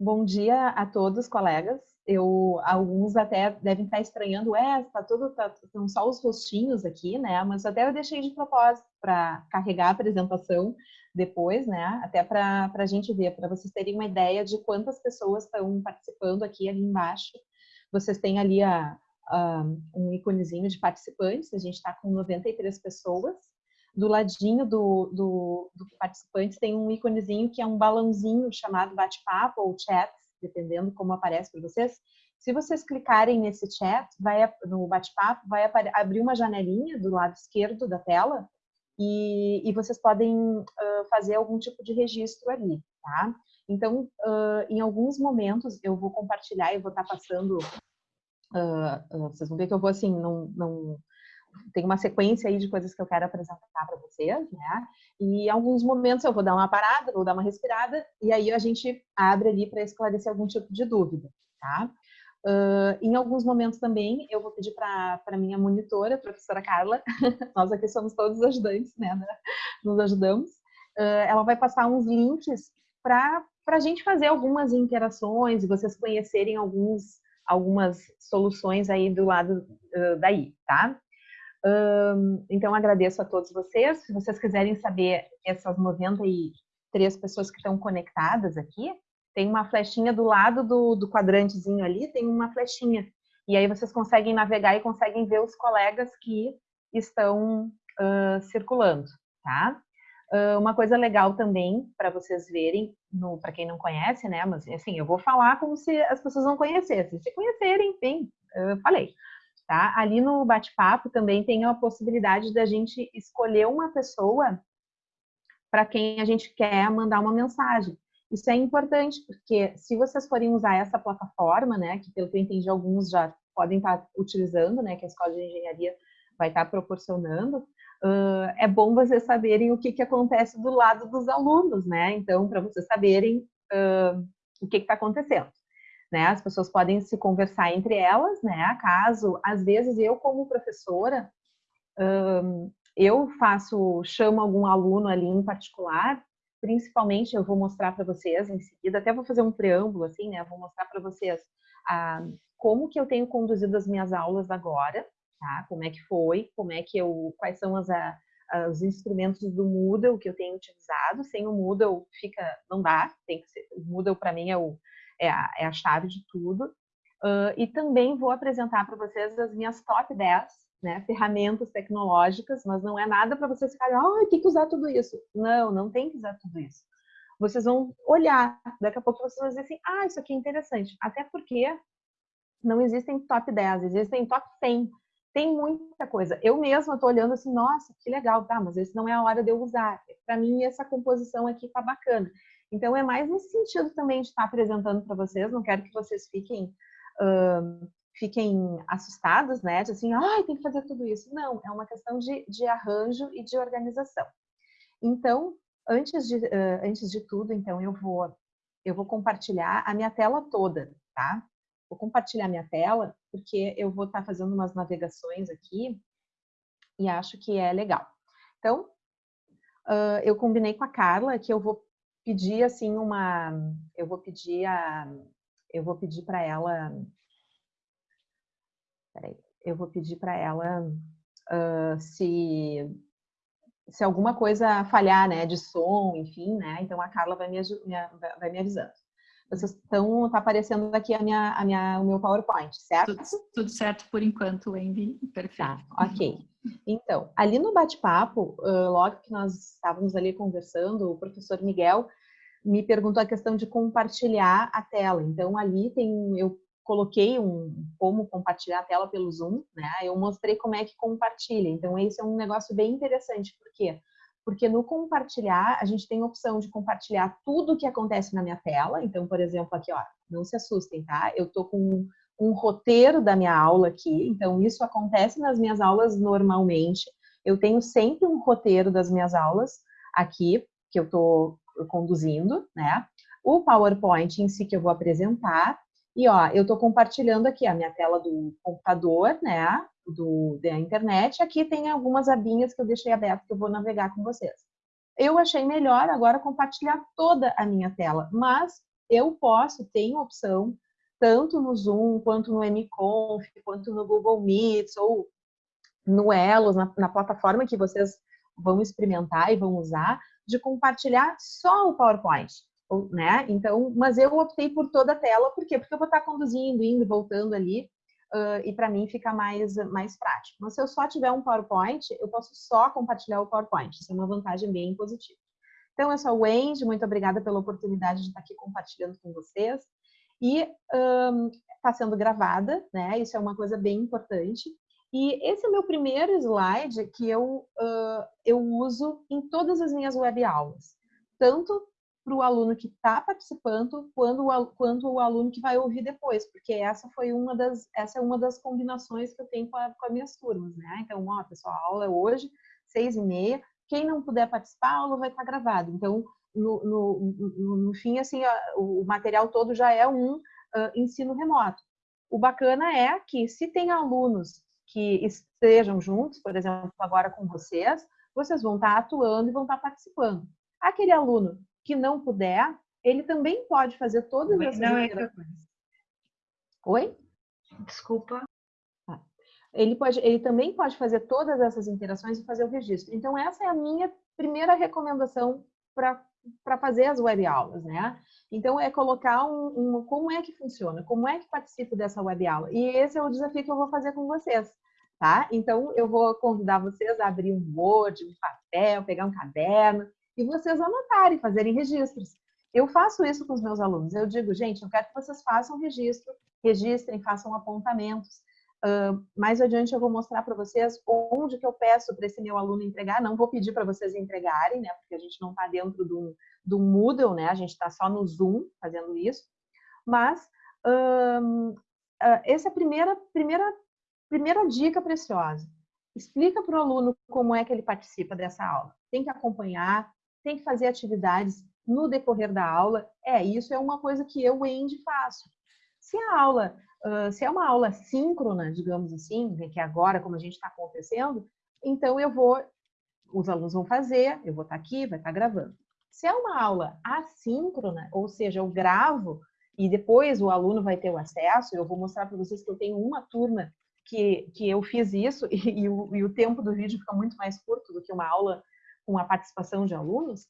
Bom dia a todos, colegas. Eu, alguns até devem estar estranhando, é, tá tudo, tá, são só os rostinhos aqui, né? Mas até eu deixei de propósito para carregar a apresentação depois, né? Até para a gente ver, para vocês terem uma ideia de quantas pessoas estão participando aqui ali embaixo. Vocês têm ali a, a um íconezinho de participantes, a gente está com 93 pessoas do ladinho do, do, do participante tem um íconezinho que é um balãozinho chamado bate-papo ou chat, dependendo como aparece para vocês. Se vocês clicarem nesse chat, vai no bate-papo, vai abrir uma janelinha do lado esquerdo da tela e, e vocês podem uh, fazer algum tipo de registro ali, tá? Então, uh, em alguns momentos eu vou compartilhar e vou estar tá passando. Uh, vocês vão ver que eu vou assim, não, não tem uma sequência aí de coisas que eu quero apresentar para vocês, né? E em alguns momentos eu vou dar uma parada, vou dar uma respirada, e aí a gente abre ali para esclarecer algum tipo de dúvida, tá? Uh, em alguns momentos também eu vou pedir para a minha monitora, a professora Carla, nós aqui somos todos ajudantes, né? Nos ajudamos. Uh, ela vai passar uns links para a gente fazer algumas interações e vocês conhecerem alguns, algumas soluções aí do lado uh, daí, tá? Um, então, agradeço a todos vocês. Se vocês quiserem saber essas 93 pessoas que estão conectadas aqui, tem uma flechinha do lado do, do quadrantezinho ali, tem uma flechinha. E aí vocês conseguem navegar e conseguem ver os colegas que estão uh, circulando, tá? Uh, uma coisa legal também para vocês verem, para quem não conhece, né? Mas assim, eu vou falar como se as pessoas não conhecessem. Se conhecerem, bem, eu falei. Tá? Ali no bate-papo também tem a possibilidade da gente escolher uma pessoa para quem a gente quer mandar uma mensagem. Isso é importante, porque se vocês forem usar essa plataforma, né, que pelo que eu entendi alguns já podem estar utilizando, né, que a Escola de Engenharia vai estar proporcionando, uh, é bom vocês saberem o que, que acontece do lado dos alunos, né? Então, para vocês saberem uh, o que está acontecendo né? As pessoas podem se conversar entre elas, né? Caso, às vezes, eu como professora, hum, eu faço, chamo algum aluno ali em particular, principalmente eu vou mostrar para vocês em seguida, até vou fazer um preâmbulo assim, né? Vou mostrar para vocês ah, como que eu tenho conduzido as minhas aulas agora, tá? Como é que foi, como é que eu, quais são as, a, os instrumentos do Moodle que eu tenho utilizado. Sem o Moodle fica, não dá, tem que ser, o Moodle para mim é o é a, é a chave de tudo. Uh, e também vou apresentar para vocês as minhas top 10 né, ferramentas tecnológicas, mas não é nada para vocês ficarem, ah, tem que usar tudo isso. Não, não tem que usar tudo isso. Vocês vão olhar, daqui a pouco vocês vão dizer assim, ah, isso aqui é interessante. Até porque não existem top 10, existem top 100. Tem muita coisa. Eu mesma estou olhando assim, nossa, que legal, tá, mas esse não é a hora de eu usar. Para mim, essa composição aqui tá bacana. Então, é mais nesse sentido também de estar apresentando para vocês. Não quero que vocês fiquem, uh, fiquem assustados, né? De assim, ai, tem que fazer tudo isso. Não, é uma questão de, de arranjo e de organização. Então, antes de, uh, antes de tudo, então, eu vou, eu vou compartilhar a minha tela toda, tá? Vou compartilhar minha tela, porque eu vou estar fazendo umas navegações aqui e acho que é legal. Então, uh, eu combinei com a Carla que eu vou pedir assim uma, eu vou pedir a, eu vou pedir para ela, peraí, eu vou pedir para ela uh, se se alguma coisa falhar, né, de som, enfim, né, então a Carla vai me, vai me avisando. Vocês estão, tá aparecendo aqui a minha, a minha, o meu PowerPoint, certo? Tudo, tudo certo por enquanto, Wendy, perfeito. Tá, ok. Então, ali no bate-papo, logo que nós estávamos ali conversando, o professor Miguel me perguntou a questão de compartilhar a tela. Então, ali tem, eu coloquei um como compartilhar a tela pelo Zoom, né? Eu mostrei como é que compartilha. Então, esse é um negócio bem interessante. Por quê? Porque no compartilhar, a gente tem a opção de compartilhar tudo o que acontece na minha tela. Então, por exemplo, aqui, ó, não se assustem, tá? Eu tô com um roteiro da minha aula aqui. Então, isso acontece nas minhas aulas normalmente. Eu tenho sempre um roteiro das minhas aulas aqui, que eu tô conduzindo, né? O PowerPoint em si que eu vou apresentar. E, ó, eu estou compartilhando aqui a minha tela do computador, né? Do, da internet. Aqui tem algumas abinhas que eu deixei abertas que eu vou navegar com vocês. Eu achei melhor agora compartilhar toda a minha tela, mas eu posso, tenho opção, tanto no Zoom, quanto no MConf, quanto no Google Meets, ou no Elos, na, na plataforma que vocês vão experimentar e vão usar, de compartilhar só o PowerPoint. Né? Então, mas eu optei por toda a tela, por quê? Porque eu vou estar conduzindo, indo, voltando ali, uh, e para mim fica mais, mais prático. Mas se eu só tiver um PowerPoint, eu posso só compartilhar o PowerPoint. Isso é uma vantagem bem positiva. Então, eu sou a Wendy, muito obrigada pela oportunidade de estar aqui compartilhando com vocês. E está um, sendo gravada, né? Isso é uma coisa bem importante. E esse é o meu primeiro slide que eu, uh, eu uso em todas as minhas web aulas. Tanto para o aluno que está participando, quanto o, quanto o aluno que vai ouvir depois, porque essa foi uma das, essa é uma das combinações que eu tenho com, a, com as minhas turmas, né? Então, ó, pessoal, a aula é hoje, seis e meia, quem não puder participar, a aula vai estar gravada. Então, no, no, no, no fim, assim, o material todo já é um uh, ensino remoto. O bacana é que se tem alunos que estejam juntos, por exemplo, agora com vocês, vocês vão estar atuando e vão estar participando. Aquele aluno que não puder, ele também pode fazer todas essas não interações. É. Oi? Desculpa. Ah. Ele, pode, ele também pode fazer todas essas interações e fazer o registro. Então, essa é a minha primeira recomendação para fazer as web aulas, né? Então, é colocar um, um, como é que funciona, como é que participo dessa web aula. E esse é o desafio que eu vou fazer com vocês, tá? Então, eu vou convidar vocês a abrir um Word, um papel, pegar um caderno e vocês anotarem, fazerem registros. Eu faço isso com os meus alunos. Eu digo, gente, eu quero que vocês façam registro, registrem, façam apontamentos. Uh, mais adiante eu vou mostrar para vocês onde que eu peço para esse meu aluno entregar. Não vou pedir para vocês entregarem, né? Porque a gente não está dentro do, do Moodle, né? A gente está só no Zoom fazendo isso. Mas uh, essa é a primeira, primeira, primeira dica preciosa. Explica para o aluno como é que ele participa dessa aula. Tem que acompanhar, tem que fazer atividades no decorrer da aula. É, isso é uma coisa que eu, Andy, faço. Se a aula Se é uma aula síncrona, digamos assim, né, que é agora como a gente está acontecendo, então eu vou, os alunos vão fazer, eu vou estar tá aqui, vai estar tá gravando. Se é uma aula assíncrona, ou seja, eu gravo e depois o aluno vai ter o acesso, eu vou mostrar para vocês que eu tenho uma turma que, que eu fiz isso e, e, o, e o tempo do vídeo fica muito mais curto do que uma aula com a participação de alunos,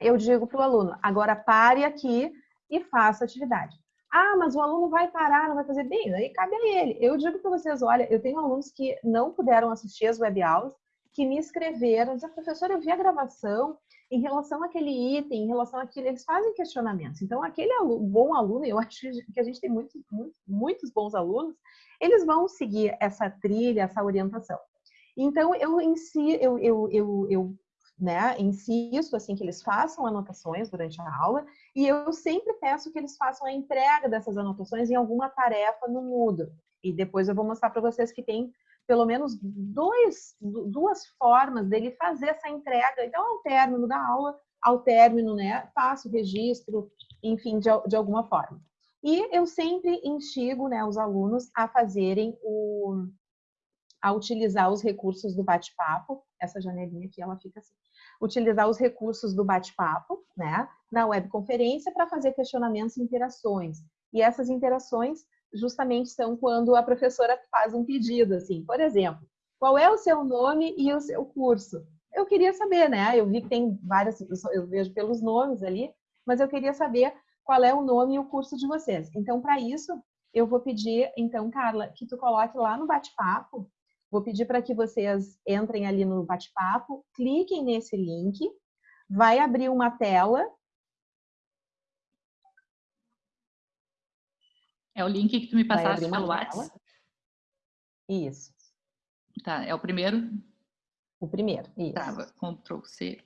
eu digo para o aluno, agora pare aqui e faça atividade. Ah, mas o aluno vai parar, não vai fazer bem, aí cabe a ele. Eu digo para vocês, olha, eu tenho alunos que não puderam assistir as web aulas, que me escreveram, dizendo, professor, eu vi a gravação em relação àquele item, em relação àquilo, eles fazem questionamentos. Então, aquele aluno, bom aluno, eu acho que a gente tem muitos, muitos, muitos bons alunos, eles vão seguir essa trilha, essa orientação. Então, eu eu, eu, eu, eu né, insisto assim que eles façam anotações durante a aula e eu sempre peço que eles façam a entrega dessas anotações em alguma tarefa no Moodle. E depois eu vou mostrar para vocês que tem pelo menos dois, duas formas dele fazer essa entrega. Então, ao término da aula, ao término, né, faço o registro, enfim, de, de alguma forma. E eu sempre instigo né, os alunos a fazerem o, a utilizar os recursos do bate-papo. Essa janelinha aqui, ela fica assim. Utilizar os recursos do bate-papo, né, na webconferência para fazer questionamentos e interações. E essas interações justamente são quando a professora faz um pedido, assim, por exemplo, qual é o seu nome e o seu curso? Eu queria saber, né? Eu vi que tem várias, eu vejo pelos nomes ali, mas eu queria saber qual é o nome e o curso de vocês. Então, para isso, eu vou pedir, então, Carla, que tu coloque lá no bate-papo Vou pedir para que vocês entrem ali no bate-papo, cliquem nesse link, vai abrir uma tela. É o link que tu me passaste pelo WhatsApp? Isso. Tá, é o primeiro? O primeiro, isso. Tá, Ctrl C.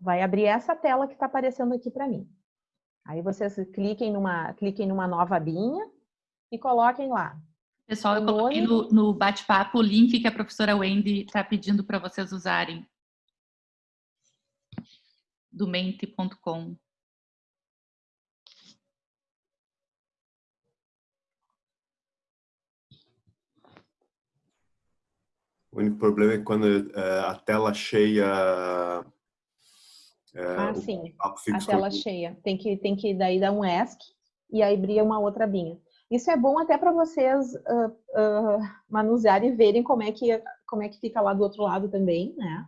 Vai abrir essa tela que está aparecendo aqui para mim. Aí vocês cliquem numa, cliquem numa nova abinha e coloquem lá Pessoal, eu coloquei no, no bate-papo o link que a professora Wendy está pedindo para vocês usarem. Do mente.com. O único problema é quando uh, a tela cheia É, ah, sim. A tela cheia. Tem que, tem que daí dar um ESC e aí abrir uma outra abinha. Isso é bom até para vocês uh, uh, manusearem e verem como é, que, como é que fica lá do outro lado também, né?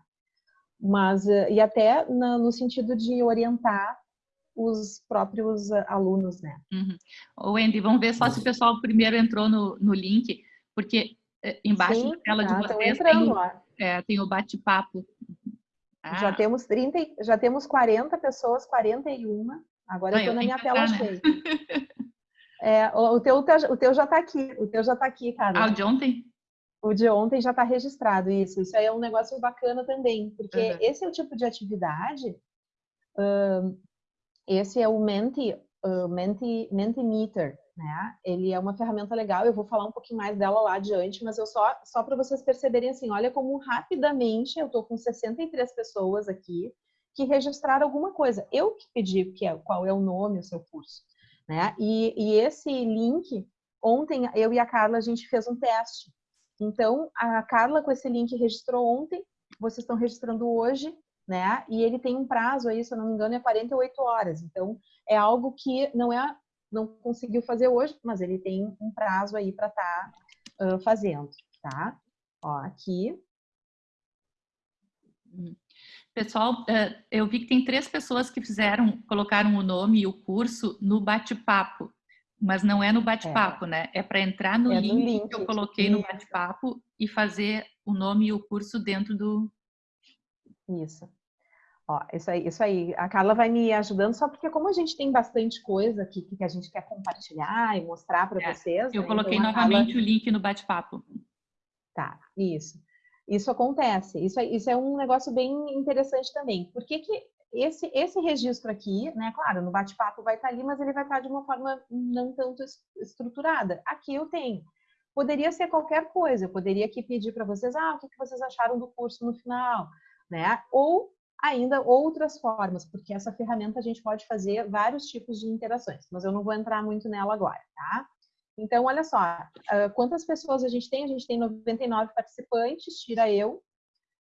Mas, uh, e até no, no sentido de orientar os próprios alunos, né? Uhum. Wendy, vamos ver só se o pessoal primeiro entrou no, no link, porque eh, embaixo Sim, da tela tá, de vocês tem, é, tem, o bate-papo. Ah. Já temos 30, já temos 40 pessoas, 41. Agora ah, eu estou na minha tela né? cheia. É, o, teu, o teu já está aqui, o teu já está aqui, cara. Ah, o de ontem? O de ontem já está registrado, isso. Isso aí é um negócio bacana também, porque uhum. esse é o tipo de atividade, uh, esse é o Menti, uh, Menti, Mentimeter, né? Ele é uma ferramenta legal, eu vou falar um pouquinho mais dela lá adiante, mas eu só, só para vocês perceberem assim, olha como rapidamente eu estou com 63 pessoas aqui que registraram alguma coisa. Eu que pedi que é, qual é o nome, o seu curso. Né? E, e esse link, ontem eu e a Carla a gente fez um teste. Então, a Carla com esse link registrou ontem, vocês estão registrando hoje, né? E ele tem um prazo aí, se eu não me engano, é 48 horas. Então, é algo que não é não conseguiu fazer hoje, mas ele tem um prazo aí para estar tá, uh, fazendo, tá? Ó, aqui. Pessoal, eh, eu vi que tem três pessoas que fizeram, colocaram o nome e o curso no bate-papo, mas não é no bate-papo, é. né? É para entrar no, é link, no link, que eu coloquei Isso. no bate-papo e fazer o nome e o curso dentro do. Isso. Ó, isso aí, isso aí. A Carla vai me ajudando só porque como a gente tem bastante coisa aqui que a gente quer compartilhar e mostrar para é, vocês. Eu né? coloquei então, novamente Carla... o link no bate-papo. Tá, isso. Isso acontece. Isso é, isso é um negócio bem interessante também. Por que, que esse, esse registro aqui, né? Claro, no bate-papo vai estar ali, mas ele vai estar de uma forma não tanto estruturada. Aqui eu tenho. Poderia ser qualquer coisa. Eu poderia aqui pedir para vocês, ah, o que vocês acharam do curso no final, né? Ou ainda outras formas, porque essa ferramenta a gente pode fazer vários tipos de interações, mas eu não vou entrar muito nela agora, tá? Então, olha só, uh, quantas pessoas a gente tem? A gente tem 99 participantes, tira eu.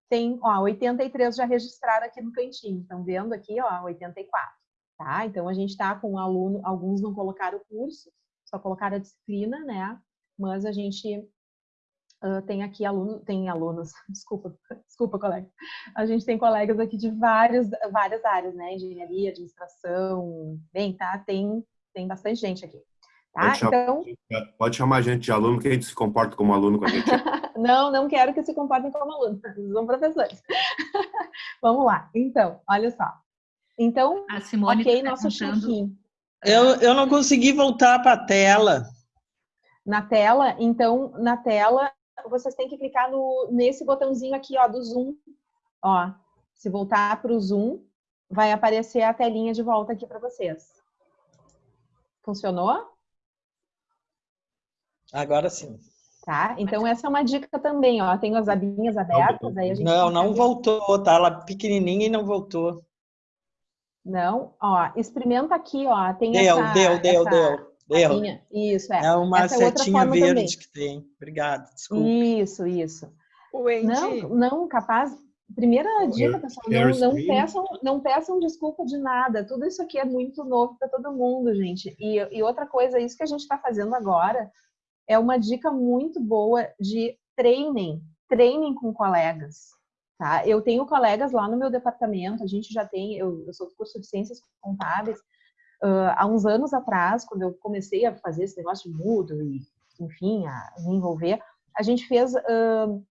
Tem, ó, 83 já registraram aqui no cantinho. Estão vendo aqui, ó, 84. Tá? Então, a gente está com um aluno, alguns não colocaram o curso, só colocaram a disciplina, né? Mas a gente uh, tem aqui aluno, tem alunos, desculpa, desculpa, colega. A gente tem colegas aqui de várias, várias áreas, né? Engenharia, administração, bem, tá? Tem, tem bastante gente aqui. Tá? Pode, chamar, então... pode chamar a gente de aluno, que a gente se comporta como aluno com a gente. não, não quero que se comportem como aluno, são professores. Vamos lá. Então, olha só. Então, a Simone ok, tá nosso. Eu, eu não consegui voltar para a tela. Na tela, então, na tela, vocês têm que clicar no, nesse botãozinho aqui, ó, do Zoom. Ó, se voltar para o Zoom, vai aparecer a telinha de volta aqui para vocês. Funcionou? Agora sim. Tá? Então essa é uma dica também, ó. Tem as abinhas abertas, aí a gente Não, não voltou, tá? Ela pequenininha e não voltou. Não, ó, experimenta aqui, ó. Tem deu, essa, deu, deu, essa deu, deu. Isso, é. É uma essa é setinha verde também. que tem. Obrigado, desculpa. Isso, isso. Não, não, capaz. Primeira dica, pessoal, não, não, peçam, não peçam desculpa de nada. Tudo isso aqui é muito novo para todo mundo, gente. E, e outra coisa, isso que a gente está fazendo agora é uma dica muito boa de treinem, treinem com colegas. Tá? Eu tenho colegas lá no meu departamento, a gente já tem, eu, eu sou do curso de Ciências Contábeis, uh, há uns anos atrás, quando eu comecei a fazer esse negócio de mudo e, enfim, a me envolver, a gente fez uh,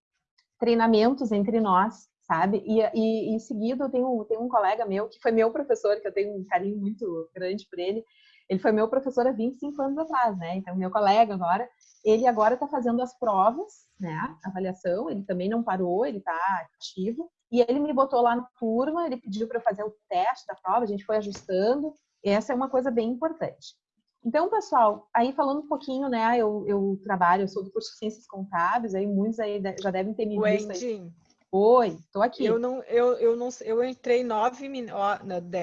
treinamentos entre nós, sabe? E, e, em seguida eu tenho, tenho um colega meu, que foi meu professor, que eu tenho um carinho muito grande por ele, ele foi meu professor há 25 anos atrás, né? Então, meu colega agora, ele agora está fazendo as provas, né? Avaliação, ele também não parou, ele está ativo. E ele me botou lá na turma, ele pediu para fazer o teste da prova, a gente foi ajustando. E essa é uma coisa bem importante. Então, pessoal, aí falando um pouquinho, né? Eu, eu trabalho, eu sou do curso de Ciências Contábeis, aí muitos aí já devem ter me visto. Aí. Oi, tô aqui. Eu não, eu, eu não, eu entrei 9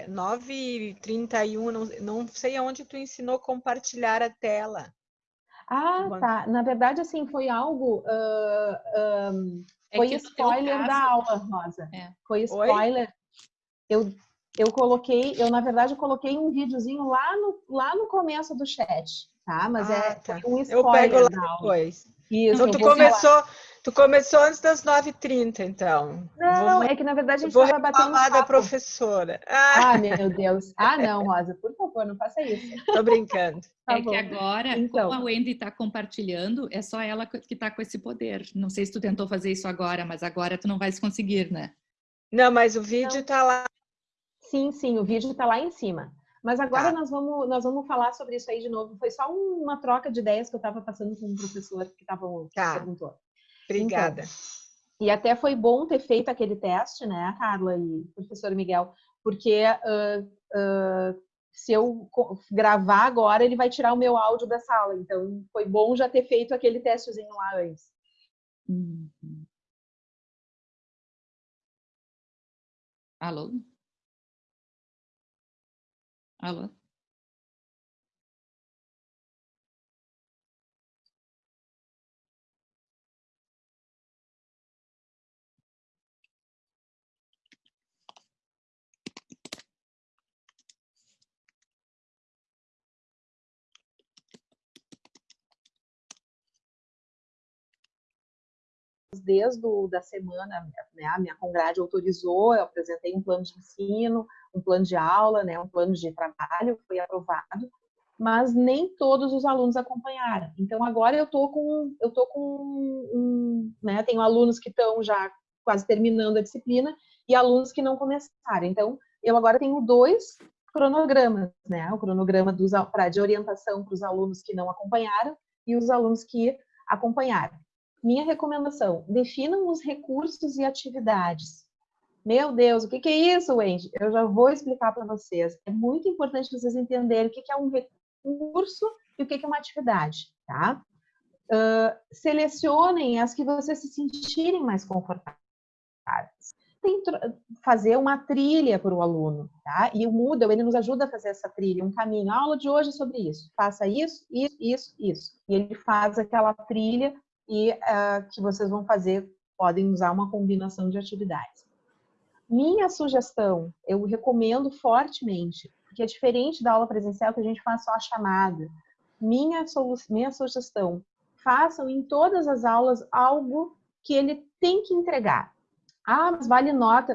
9 e 31, não, não sei aonde tu ensinou compartilhar a tela. Ah, tá. Na verdade, assim, foi algo. Uh, um, é foi spoiler da aula, Rosa. É. Foi spoiler. Eu, eu coloquei, eu na verdade coloquei um videozinho lá no, lá no começo do chat, tá? Mas é, ah, é tá. um spoiler Eu pego lá depois. Isso, então, tu começou, tu começou antes das 9h30, então. Não, vou, é que na verdade a gente estava batendo papo. da professora. Ah. ah. meu Deus. Ah, não, Rosa, por favor, não faça isso. Tô brincando. Tá é bom. que agora, então. como a Wendy está compartilhando, é só ela que está com esse poder. Não sei se tu tentou fazer isso agora, mas agora tu não vais conseguir, né? Não, mas o vídeo está lá. Sim, sim, o vídeo está lá em cima. Mas agora tá. nós, vamos, nós vamos falar sobre isso aí de novo. Foi só uma troca de ideias que eu estava passando com um professor que estava tá. perguntou. Obrigada. Então, e até foi bom ter feito aquele teste, né, Carla e professor Miguel, porque uh, uh, se eu gravar agora, ele vai tirar o meu áudio da sala. Então, foi bom já ter feito aquele testezinho lá antes. Uhum. Alô? Alô? Desde o, da semana, né, a minha congrade autorizou, eu apresentei um plano de ensino, um plano de aula, né, um plano de trabalho, foi aprovado, mas nem todos os alunos acompanharam. Então agora eu tô com eu tô com um, né, tenho alunos que estão já quase terminando a disciplina e alunos que não começaram. Então eu agora tenho dois cronogramas, né, o cronograma dos para de orientação para os alunos que não acompanharam e os alunos que acompanharam. Minha recomendação: definam os recursos e atividades. Meu Deus, o que, é isso, Wendy? Eu já vou explicar para vocês. É muito importante vocês entenderem o que, é um recurso e o que, é uma atividade, tá? Uh, selecionem as que vocês se sentirem mais confortáveis. Fazer uma trilha para o aluno, tá? E o Moodle, ele nos ajuda a fazer essa trilha, um caminho. A aula de hoje é sobre isso. Faça isso, isso, isso, isso. E ele faz aquela trilha e uh, que vocês vão fazer, podem usar uma combinação de atividades. Minha sugestão, eu recomendo fortemente, porque é diferente da aula presencial que a gente faz só a chamada. Minha, minha sugestão, façam em todas as aulas algo que ele tem que entregar. Ah, mas vale nota.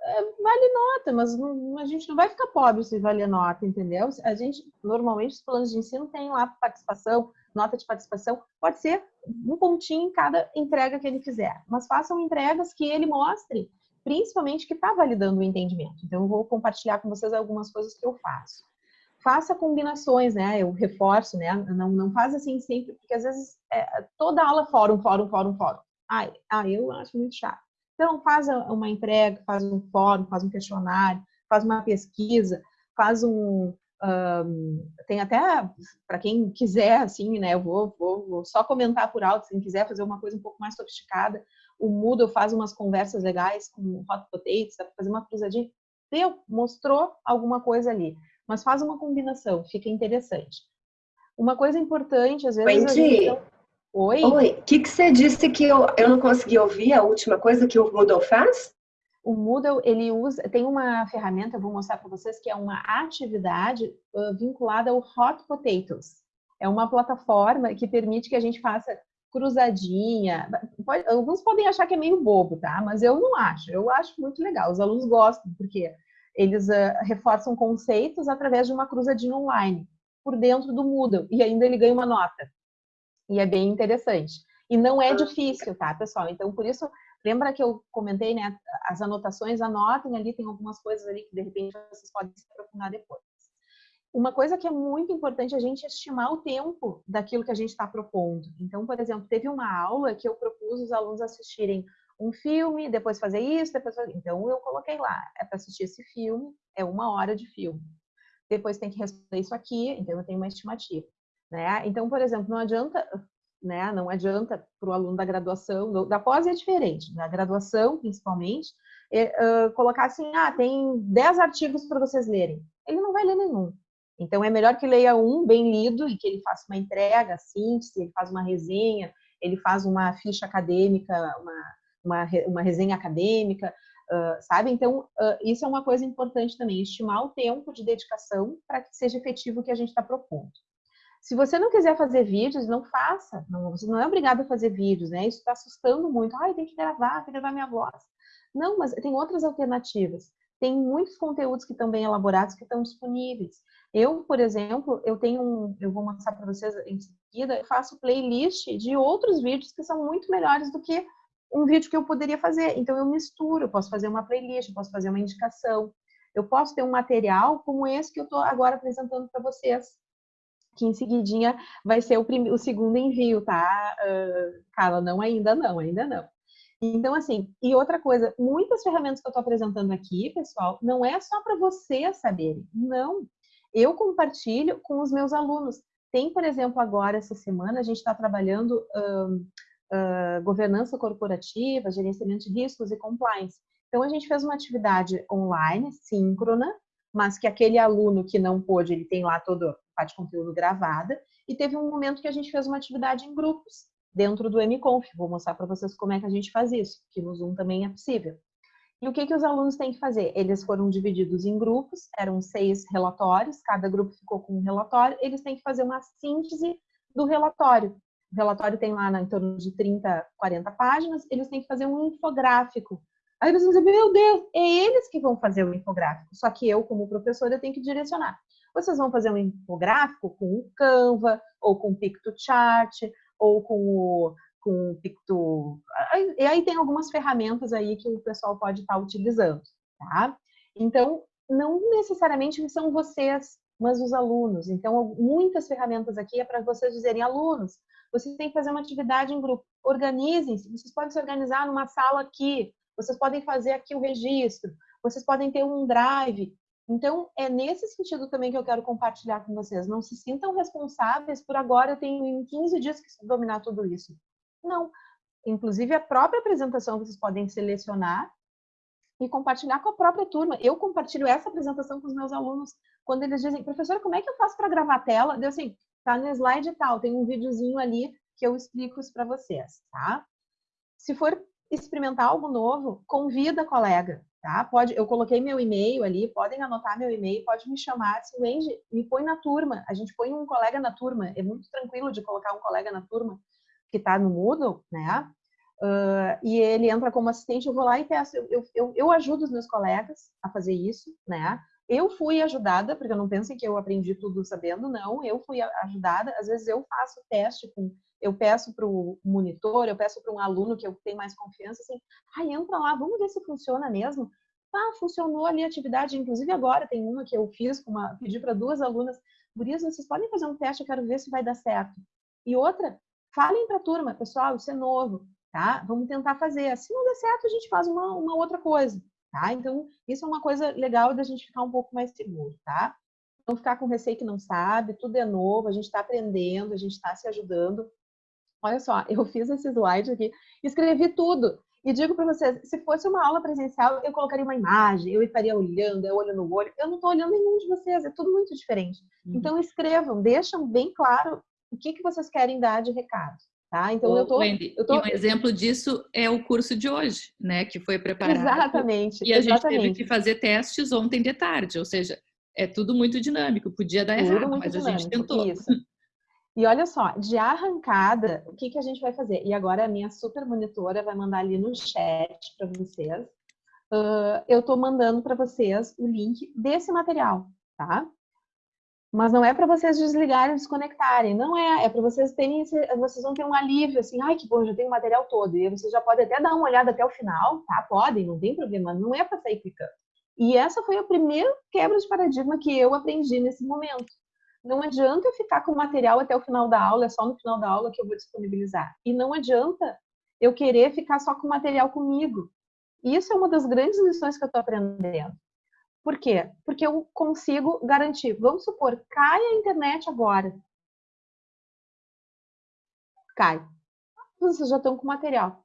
É, vale nota, mas a gente não vai ficar pobre se vale nota, entendeu? A gente, normalmente, os planos de ensino têm lá participação, nota de participação, pode ser um pontinho em cada entrega que ele fizer, mas façam entregas que ele mostre, principalmente que está validando o entendimento. Então, eu vou compartilhar com vocês algumas coisas que eu faço. Faça combinações, né? Eu reforço, né? Não, não faz assim sempre, porque às vezes é, toda aula fórum, fórum, fórum, fórum. Ai, ah, eu acho muito chato. Então, faz uma entrega, faz um fórum, faz um questionário, faz uma pesquisa, faz um, um, tem até, para quem quiser, assim, né, eu vou, vou, vou, só comentar por alto, se quem quiser fazer uma coisa um pouco mais sofisticada, o Moodle faz umas conversas legais com Hot Potatoes, dá para fazer uma cruzadinha, deu, mostrou alguma coisa ali, mas faz uma combinação, fica interessante. Uma coisa importante, às vezes... Wendy, não... Oi? Oi, o que, que você disse que eu, eu não consegui ouvir, a última coisa que o Moodle faz? O Moodle ele usa tem uma ferramenta, eu vou mostrar para vocês que é uma atividade uh, vinculada ao Hot Potatoes. É uma plataforma que permite que a gente faça cruzadinha. Pode, alguns podem achar que é meio bobo, tá? Mas eu não acho. Eu acho muito legal. Os alunos gostam porque eles uh, reforçam conceitos através de uma cruzadinha online por dentro do Moodle e ainda ele ganha uma nota. E é bem interessante. E não é difícil, tá, pessoal? Então, por isso, Lembra que eu comentei, né? As anotações, anotem ali, tem algumas coisas ali que de repente vocês podem se aprofundar depois. Uma coisa que é muito importante é a gente estimar o tempo daquilo que a gente está propondo. Então, por exemplo, teve uma aula que eu propus os alunos assistirem um filme, depois fazer isso, depois fazer... Então, eu coloquei lá, é para assistir esse filme, é uma hora de filme. Depois tem que responder isso aqui, então eu tenho uma estimativa. Né? Então, por exemplo, não adianta né? Não adianta para o aluno da graduação, da pós é diferente, da graduação principalmente, é, uh, colocar assim, ah, tem 10 artigos para vocês lerem. Ele não vai ler nenhum. Então é melhor que leia um bem lido e que ele faça uma entrega, síntese, ele faz uma resenha, ele faz uma ficha acadêmica, uma, uma, uma resenha acadêmica, Uh, sabe? Então, uh, isso é uma coisa importante também, estimar o tempo de dedicação para que seja efetivo o que a gente está propondo. Se você não quiser fazer vídeos, não faça. Não, você não é obrigado a fazer vídeos, né? Isso está assustando muito. Ai, tem que gravar, tem que gravar minha voz. Não, mas tem outras alternativas. Tem muitos conteúdos que estão bem elaborados que estão disponíveis. Eu, por exemplo, eu tenho um, eu vou mostrar para vocês em seguida, eu faço playlist de outros vídeos que são muito melhores do que um vídeo que eu poderia fazer. Então eu misturo, eu posso fazer uma playlist, eu posso fazer uma indicação. Eu posso ter um material como esse que eu estou agora apresentando para vocês, que em seguidinha vai ser o, primeiro, o segundo envio, tá? Uh, Carla, não ainda não, ainda não. Então, assim, e outra coisa, muitas ferramentas que eu estou apresentando aqui, pessoal, não é só para vocês saberem, não. Eu compartilho com os meus alunos. Tem, por exemplo, agora, essa semana, a gente está trabalhando uh, governança corporativa, gerenciamento de riscos e compliance. Então, a gente fez uma atividade online, síncrona, mas que aquele aluno que não pôde, ele tem lá todo parte de conteúdo gravada, e teve um momento que a gente fez uma atividade em grupos, dentro do MConf. Vou mostrar para vocês como é que a gente faz isso, que no Zoom também é possível. E o que, que os alunos têm que fazer? Eles foram divididos em grupos, eram seis relatórios, cada grupo ficou com um relatório, eles têm que fazer uma síntese do relatório. O relatório tem lá em torno de 30, 40 páginas, eles têm que fazer um infográfico. Aí eles vão dizer, meu Deus, é eles que vão fazer o infográfico, só que eu, como professora, tenho que direcionar. Vocês vão fazer um infográfico com o Canva, ou com o PictoChart, ou com o, com o Picto... E aí tem algumas ferramentas aí que o pessoal pode estar utilizando, tá? Então, não necessariamente são vocês, mas os alunos. Então, muitas ferramentas aqui é para vocês dizerem, alunos, vocês têm que fazer uma atividade em grupo. Organizem-se, vocês podem se organizar numa sala aqui, vocês podem fazer aqui o registro, vocês podem ter um drive. Então, é nesse sentido também que eu quero compartilhar com vocês. Não se sintam responsáveis por agora eu tenho em 15 dias que dominar tudo isso. Não. Inclusive, a própria apresentação vocês podem selecionar e compartilhar com a própria turma. Eu compartilho essa apresentação com os meus alunos quando eles dizem, professora, como é que eu faço para gravar a tela? Eu assim, tá no slide tal, tem um videozinho ali que eu explico isso para vocês, tá? Se for experimentar algo novo, convida a colega, tá? Pode, eu coloquei meu e-mail ali, podem anotar meu e-mail, pode me chamar, se Wendy, me põe na turma, a gente põe um colega na turma, é muito tranquilo de colocar um colega na turma que está no Moodle, né? Uh, e ele entra como assistente, eu vou lá e peço, eu, eu, eu ajudo os meus colegas a fazer isso, né? Eu fui ajudada, porque não pensem que eu aprendi tudo sabendo, não. Eu fui ajudada. Às vezes eu faço teste com, eu peço para o monitor, eu peço para um aluno que eu tenho mais confiança, assim, ai, entra lá, vamos ver se funciona mesmo. Ah, funcionou ali a atividade, inclusive agora tem uma que eu fiz, uma, pedi para duas alunas, Gurias, vocês podem fazer um teste, eu quero ver se vai dar certo. E outra, falem para a turma, pessoal, isso é novo, tá? Vamos tentar fazer. Se não der certo, a gente faz uma, uma outra coisa tá? Então, isso é uma coisa legal da gente ficar um pouco mais seguro, tá? Não ficar com receio que não sabe, tudo é novo, a gente está aprendendo, a gente está se ajudando. Olha só, eu fiz esse slide aqui, escrevi tudo. E digo para vocês, se fosse uma aula presencial, eu colocaria uma imagem, eu estaria olhando, eu olho no olho. Eu não estou olhando nenhum de vocês, é tudo muito diferente. Uhum. Então, escrevam, deixam bem claro o que, que vocês querem dar de recado. Tá? Então, eu tô, Wendy, eu tô... E um exemplo disso é o curso de hoje, né? Que foi preparado. Exatamente. E a exatamente. gente teve que fazer testes ontem de tarde, ou seja, é tudo muito dinâmico. Podia dar tudo errado, mas dinâmico, a gente tentou. Isso. E olha só, de arrancada, o que, que a gente vai fazer? E agora a minha super monitora vai mandar ali no chat para vocês. Uh, eu estou mandando para vocês o link desse material, tá? Mas não é para vocês desligarem, desconectarem, não é, é para vocês terem, vocês vão ter um alívio, assim, ai que bom, já tenho o material todo, e vocês já podem até dar uma olhada até o final, tá? Podem, não tem problema, não é para sair clicando. E essa foi a primeira quebra de paradigma que eu aprendi nesse momento. Não adianta eu ficar com o material até o final da aula, é só no final da aula que eu vou disponibilizar. E não adianta eu querer ficar só com o material comigo. Isso é uma das grandes lições que eu estou aprendendo. Por quê? Porque eu consigo garantir. Vamos supor, cai a internet agora. Cai. Vocês já estão com material,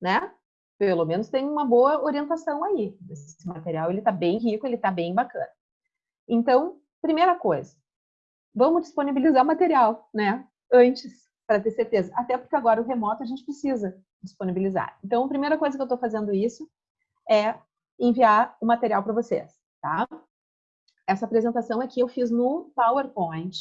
né? Pelo menos tem uma boa orientação aí. Esse material ele está bem rico, ele está bem bacana. Então, primeira coisa, vamos disponibilizar material, né? Antes, para ter certeza. Até porque agora o remoto a gente precisa disponibilizar. Então, a primeira coisa que eu estou fazendo isso é enviar o material para vocês, tá? Essa apresentação aqui eu fiz no PowerPoint.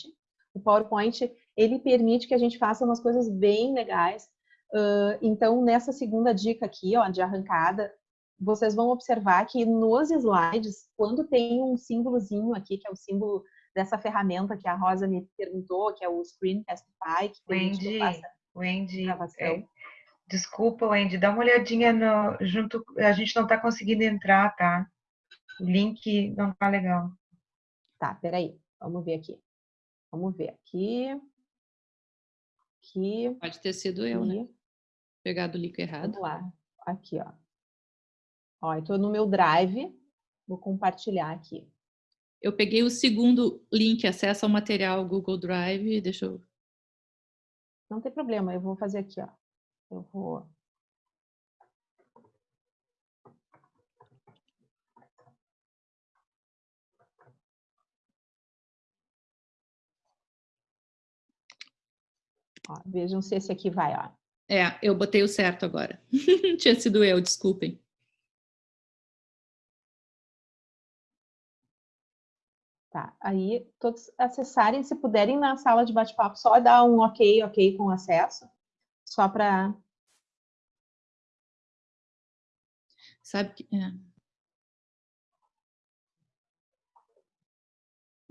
O PowerPoint, ele permite que a gente faça umas coisas bem legais. Uh, então, nessa segunda dica aqui, ó, de arrancada, vocês vão observar que nos slides, quando tem um símbolozinho aqui, que é o símbolo dessa ferramenta que a Rosa me perguntou, que é o Screencastify, que Wendy, faça Wendy, gravação. É, desculpa, Wendy, dá uma olhadinha no, junto, a gente não está conseguindo entrar, tá? O link não tá legal. Tá, peraí, vamos ver aqui. Vamos ver aqui. Aqui. Pode ter sido eu, né? Pegado o link errado. Vamos lá. Aqui, ó. Ó, eu tô no meu Drive. Vou compartilhar aqui. Eu peguei o segundo link, acesso ao material Google Drive. Deixa eu... Não tem problema, eu vou fazer aqui, ó. Eu vou Ó, vejam se esse aqui vai, ó. É, eu botei o certo agora. Tinha sido eu, desculpem. Tá, aí todos acessarem, se puderem na sala de bate-papo, só dar um ok, ok com acesso, só para... Sabe que... É.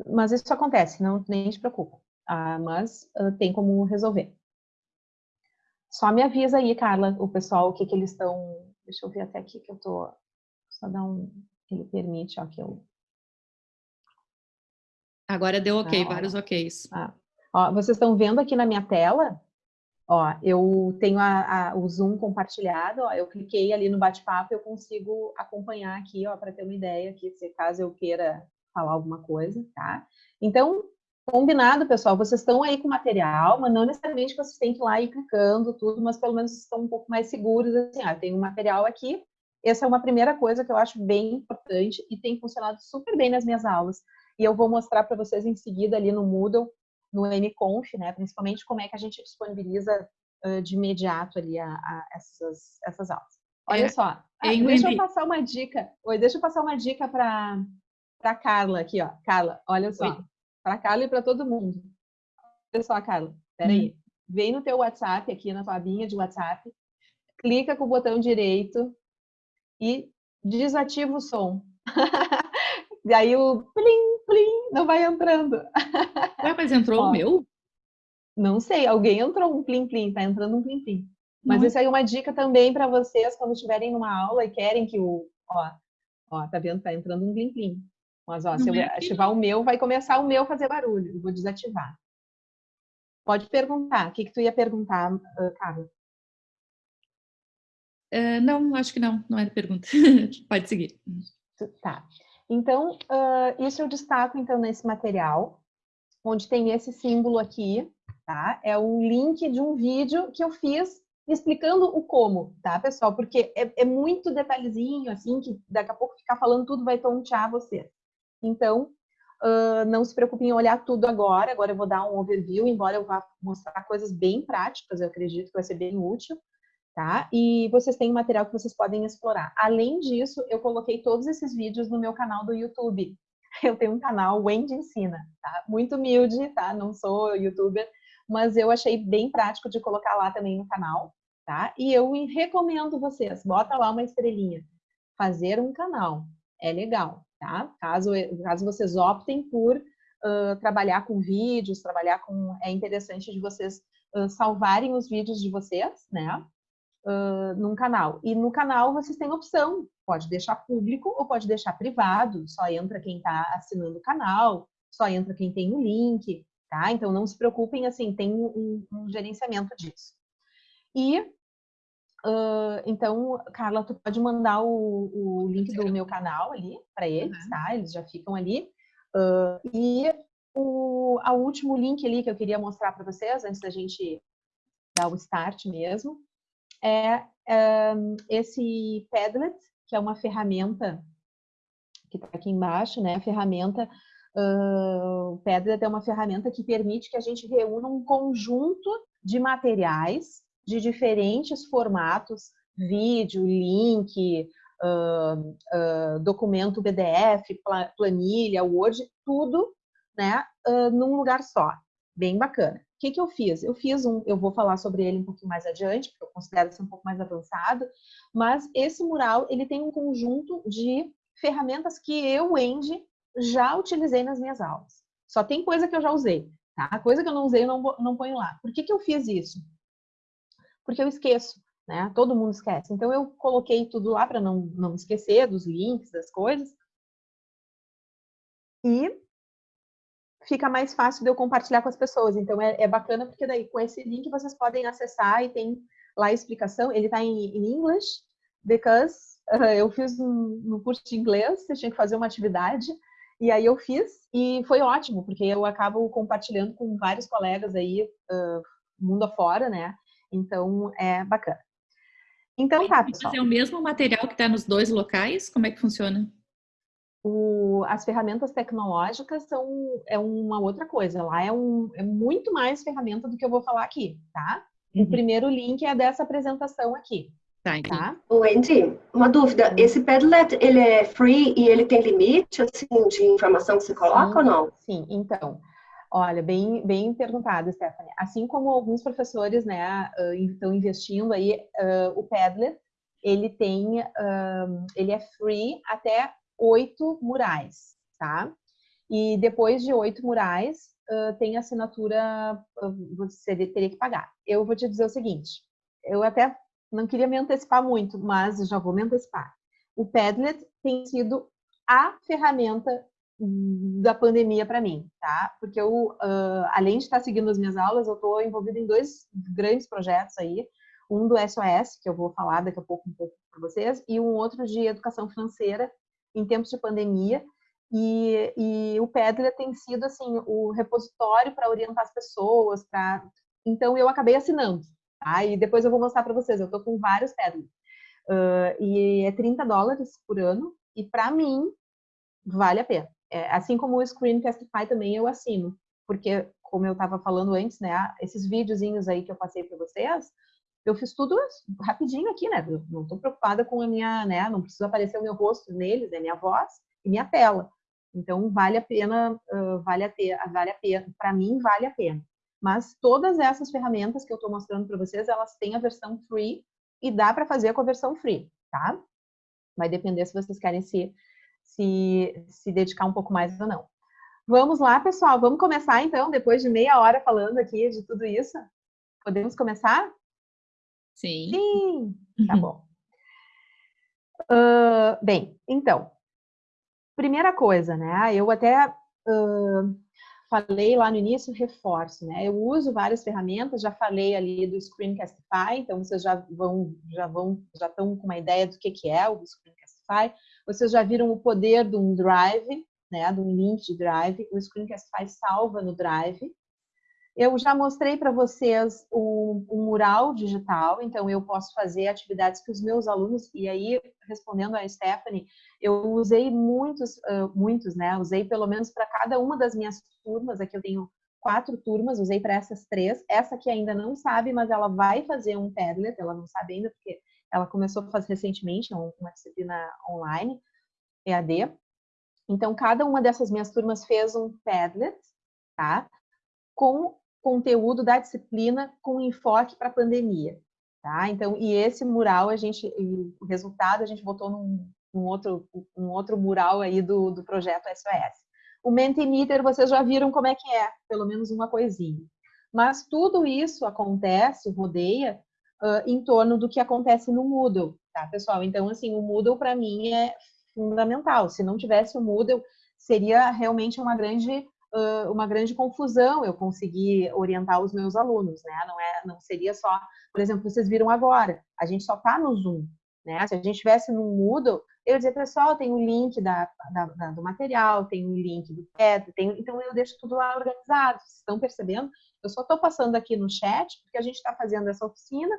Mas isso acontece, não nem te preocupa. Ah, mas uh, tem como resolver. Só me avisa aí, Carla, o pessoal, o que que eles estão... Deixa eu ver até aqui que eu tô... Só dar um... Ele permite, ó, que eu... Agora deu ok, ah, vários oks. Ah. Ó, vocês estão vendo aqui na minha tela? Ó, eu tenho a, a, o Zoom compartilhado, ó, eu cliquei ali no bate-papo, eu consigo acompanhar aqui, ó, para ter uma ideia aqui, se caso eu queira falar alguma coisa, tá? Então, Combinado, pessoal. Vocês estão aí com material, mas não necessariamente vocês têm que ir lá e clicando tudo, mas pelo menos estão um pouco mais seguros. Assim, ah, tem um material aqui. Essa é uma primeira coisa que eu acho bem importante e tem funcionado super bem nas minhas aulas. E eu vou mostrar para vocês em seguida ali no Moodle, no MConf, né? Principalmente como é que a gente disponibiliza uh, de imediato ali a, a essas, essas aulas. Olha é, só, ah, deixa eu passar uma dica. Oi, deixa eu passar uma dica para para Carla aqui, ó. Carla, olha só. Oi para Carla e para todo mundo. Olha só, Carla, peraí. Hum. Vem no teu WhatsApp, aqui na tua abinha de WhatsApp, clica com o botão direito e desativa o som. e aí o plim, plim, não vai entrando. Ué, mas entrou Ó, o meu? Não sei, alguém entrou um plim, plim, tá entrando um plim, plim. Mas isso aí é uma dica também para vocês quando estiverem numa aula e querem que o, ó, ó, tá vendo? Tá entrando um plim, plim. Mas, ó, se eu é ativar o meu, vai começar o meu fazer barulho. Eu vou desativar. Pode perguntar. O que, que tu ia perguntar, Carla? Uh, não, acho que não. Não era pergunta. Pode seguir. Tá. Então, uh, isso eu destaco, então, nesse material, onde tem esse símbolo aqui, tá? É o link de um vídeo que eu fiz explicando o como, tá, pessoal? Porque é, é muito detalhezinho, assim, que daqui a pouco ficar falando tudo vai tontear vocês. Então, uh, não se preocupem em olhar tudo agora. Agora eu vou dar um overview, embora eu vá mostrar coisas bem práticas, eu acredito que vai ser bem útil. Tá? E vocês têm material que vocês podem explorar. Além disso, eu coloquei todos esses vídeos no meu canal do YouTube. Eu tenho um canal Wendy Ensina, tá? Muito humilde, tá? Não sou youtuber, mas eu achei bem prático de colocar lá também no canal, tá? E eu recomendo vocês, bota lá uma estrelinha. Fazer um canal é legal, tá? Caso, caso vocês optem por uh, trabalhar com vídeos, trabalhar com... É interessante de vocês uh, salvarem os vídeos de vocês, né? Uh, num canal. E no canal vocês têm opção, pode deixar público ou pode deixar privado, só entra quem está assinando o canal, só entra quem tem o link, tá? Então não se preocupem, assim, tem um, um gerenciamento disso. E Uh, então, Carla, tu pode mandar o, o link do meu canal ali para eles, uhum. tá? Eles já ficam ali. Uh, e o a último link ali que eu queria mostrar para vocês, antes da gente dar o start mesmo, é um, esse Padlet, que é uma ferramenta que está aqui embaixo, né? A ferramenta uh, o Padlet é uma ferramenta que permite que a gente reúna um conjunto de materiais de diferentes formatos, vídeo, link, uh, uh, documento PDF, planilha, Word, tudo né, uh, num lugar só. Bem bacana. O que, que eu fiz? Eu fiz um, eu vou falar sobre ele um pouquinho mais adiante, porque eu considero ser um pouco mais avançado, mas esse mural, ele tem um conjunto de ferramentas que eu, Wendy, já utilizei nas minhas aulas. Só tem coisa que eu já usei, tá? A coisa que eu não usei, eu não, não ponho lá. Por que, que eu fiz isso? Porque eu esqueço, né? Todo mundo esquece. Então, eu coloquei tudo lá para não, não esquecer dos links, das coisas. E fica mais fácil de eu compartilhar com as pessoas. Então, é, é bacana porque daí com esse link vocês podem acessar e tem lá a explicação. Ele está em, em English, because uh, eu fiz um, um, curso de inglês, você tinha que fazer uma atividade, e aí eu fiz, e foi ótimo, porque eu acabo compartilhando com vários colegas aí, uh, mundo afora, né? Então, é bacana. Então tá, pessoal. é o mesmo material que está nos dois locais? Como é que funciona? O, as ferramentas tecnológicas são é uma outra coisa. Lá é, um, é muito mais ferramenta do que eu vou falar aqui, tá? Uhum. O primeiro link é dessa apresentação aqui. Tá, tá? Wendy, uma dúvida. Hum. Esse Padlet, ele é free e ele tem limite, assim, de informação que você coloca sim, ou não? Sim, então. Olha, bem, bem perguntado, Stephanie. Assim como alguns professores, né, estão investindo aí, uh, o Padlet, ele tem, uh, ele é free até oito murais, tá? E depois de oito murais, uh, tem assinatura, você teria que pagar. Eu vou te dizer o seguinte, eu até não queria me antecipar muito, mas já vou me antecipar. O Padlet tem sido a ferramenta da pandemia para mim, tá? Porque eu, uh, além de estar seguindo as minhas aulas, eu estou envolvida em dois grandes projetos aí. Um do SOS, que eu vou falar daqui a pouco um pouco para vocês, e um outro de educação financeira, em tempos de pandemia, e, e o Pedra tem sido assim o repositório para orientar as pessoas, para então eu acabei assinando, tá? E depois eu vou mostrar para vocês. Eu estou com vários Pedras uh, e é 30 dólares por ano e para mim vale a pena. É, assim como o Screencastify também eu assino, porque como eu estava falando antes, né? Esses videozinhos aí que eu passei para vocês, eu fiz tudo rapidinho aqui, né? Não estou preocupada com a minha, né? Não precisa aparecer o meu rosto neles, é minha voz e minha tela. Então vale a pena, uh, vale a pena, vale a pena. Para mim vale a pena. Mas todas essas ferramentas que eu estou mostrando para vocês, elas têm a versão free e dá para fazer com a versão free, tá? Vai depender se vocês querem se, se, se dedicar um pouco mais ou não. Vamos lá, pessoal. Vamos começar então, depois de meia hora falando aqui de tudo isso. Podemos começar? Sim. Sim, tá bom. Uh, bem, então, primeira coisa, né? Eu até uh, falei lá no início, reforço, né? Eu uso várias ferramentas, já falei ali do Screencastify, então vocês já vão, já vão, já estão com uma ideia do que, que é o Screencastify. Vocês já viram o poder de um Drive, né? De um link de Drive. O Screencastify salva no Drive. Eu já mostrei para vocês o, o, mural digital, então eu posso fazer atividades que os meus alunos, e aí, respondendo a Stephanie, eu usei muitos, uh, muitos, né? Usei pelo menos para cada uma das minhas turmas, aqui eu tenho quatro turmas, usei para essas três. Essa aqui ainda não sabe, mas ela vai fazer um Padlet, ela não sabe ainda, porque ela começou a fazer recentemente uma disciplina online, EAD. Então, cada uma dessas minhas turmas fez um Padlet, tá? Com conteúdo da disciplina com enfoque para a pandemia, tá? Então, e esse mural a gente, o resultado a gente botou num, num outro, um outro mural aí do, do projeto SOS. O Mentimeter, vocês já viram como é que é, pelo menos uma coisinha. Mas tudo isso acontece, rodeia, uh, em torno do que acontece no Moodle, tá, pessoal? Então, assim, o Moodle para mim é fundamental. Se não tivesse o Moodle, seria realmente uma grande uh, uma grande confusão eu conseguir orientar os meus alunos, né? Não é, não seria só, por exemplo, vocês viram agora, a gente só está no Zoom, né? Se a gente tivesse no Moodle, eu ia dizer, pessoal, tem o link da, da, da, do material, tem o link do teto, tem, então eu deixo tudo lá organizado. Vocês estão percebendo? Eu só estou passando aqui no chat porque a gente está fazendo essa oficina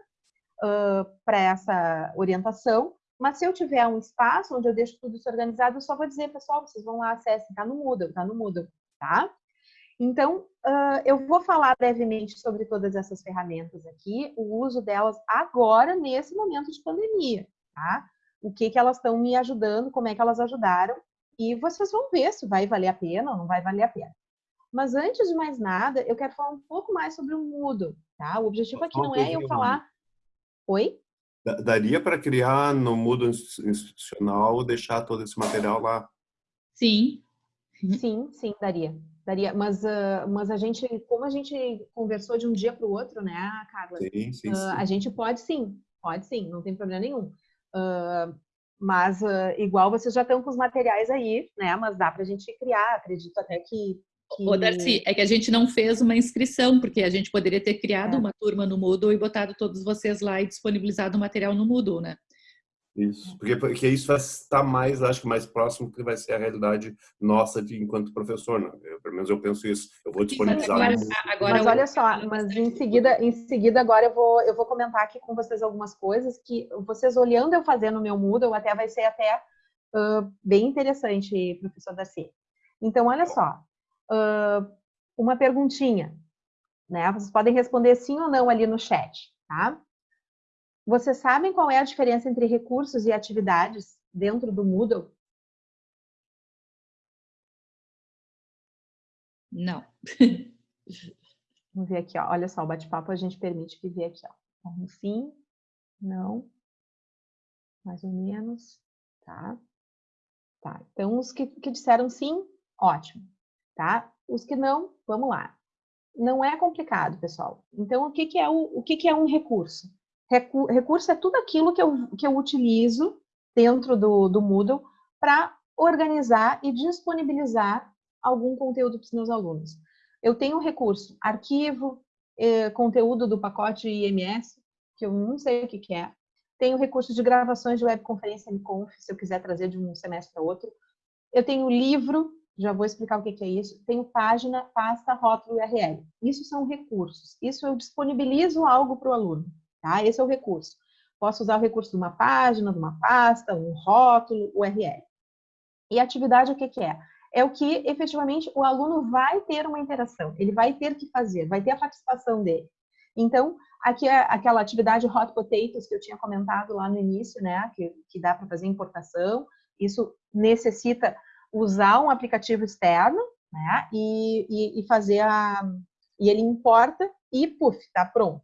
uh, para essa orientação. Mas se eu tiver um espaço onde eu deixo tudo isso organizado, eu só vou dizer, pessoal, vocês vão lá, acessem, tá no Moodle, tá no Moodle tá? Então, uh, eu vou falar brevemente sobre todas essas ferramentas aqui, o uso delas agora, nesse momento de pandemia, tá? o que, que elas estão me ajudando, como é que elas ajudaram, e vocês vão ver se vai valer a pena ou não vai valer a pena. Mas antes de mais nada, eu quero falar um pouco mais sobre o Moodle, tá? O objetivo aqui não é eu falar... Oi? Daria para criar no Moodle institucional, deixar todo esse material lá? Sim. Sim, sim, daria. Daria, mas, uh, mas a gente, como a gente conversou de um dia para o outro, né, Carla? Sim, sim, uh, sim. A gente pode sim, pode sim, não tem problema nenhum. Uh, mas igual vocês já estão com os materiais aí, né? Mas dá para a gente criar, acredito até que que... Ô, Darcy, é que a gente não fez uma inscrição, porque a gente poderia ter criado é. uma turma no Moodle e botado todos vocês lá e disponibilizado o material no Moodle, né? Isso, porque, porque isso vai estar mais, acho que mais próximo que vai ser a realidade nossa de enquanto professor, né? Eu, pelo menos eu penso isso. Eu vou disponibilizar. Agora, agora mas olha só, mas em seguida, em seguida agora eu vou, eu vou comentar aqui com vocês algumas coisas que vocês olhando eu fazendo no meu Moodle até vai ser até uh, bem interessante, professor Darcy. Então, olha só, uh, uma perguntinha, né? Vocês podem responder sim ou não ali no chat, tá? Vocês sabem qual é a diferença entre recursos e atividades dentro do Moodle? Não. Vamos ver aqui, ó. Olha só, o bate-papo a gente permite que vê aqui, ó. Um sim, não, mais ou menos, tá? Tá, então os que, que disseram sim, ótimo tá? Os que não, vamos lá. Não é complicado, pessoal. Então, o que, que é, o, o que, que é um recurso? Recu recurso é tudo aquilo que eu, que eu utilizo dentro do, do Moodle para organizar e disponibilizar algum conteúdo para os meus alunos. Eu tenho um recurso, arquivo, eh, conteúdo do pacote IMS, que eu não sei o que, que é. Tenho recurso de gravações de webconferência MConf, se eu quiser trazer de um semestre para outro. Eu tenho livro já vou explicar o que é isso. Tenho página, pasta, rótulo URL. Isso são recursos. Isso eu disponibilizo algo para o aluno. Tá? Esse é o recurso. Posso usar o recurso de uma página, de uma pasta, um rótulo, URL. E atividade, o que, que é? É o que efetivamente o aluno vai ter uma interação, ele vai ter que fazer, vai ter a participação dele. Então, aqui é aquela atividade Hot Potatoes que eu tinha comentado lá no início, né? Que, que dá para fazer importação. Isso necessita usar um aplicativo externo, né? E, e, e fazer a. E ele importa e, puf, tá pronto.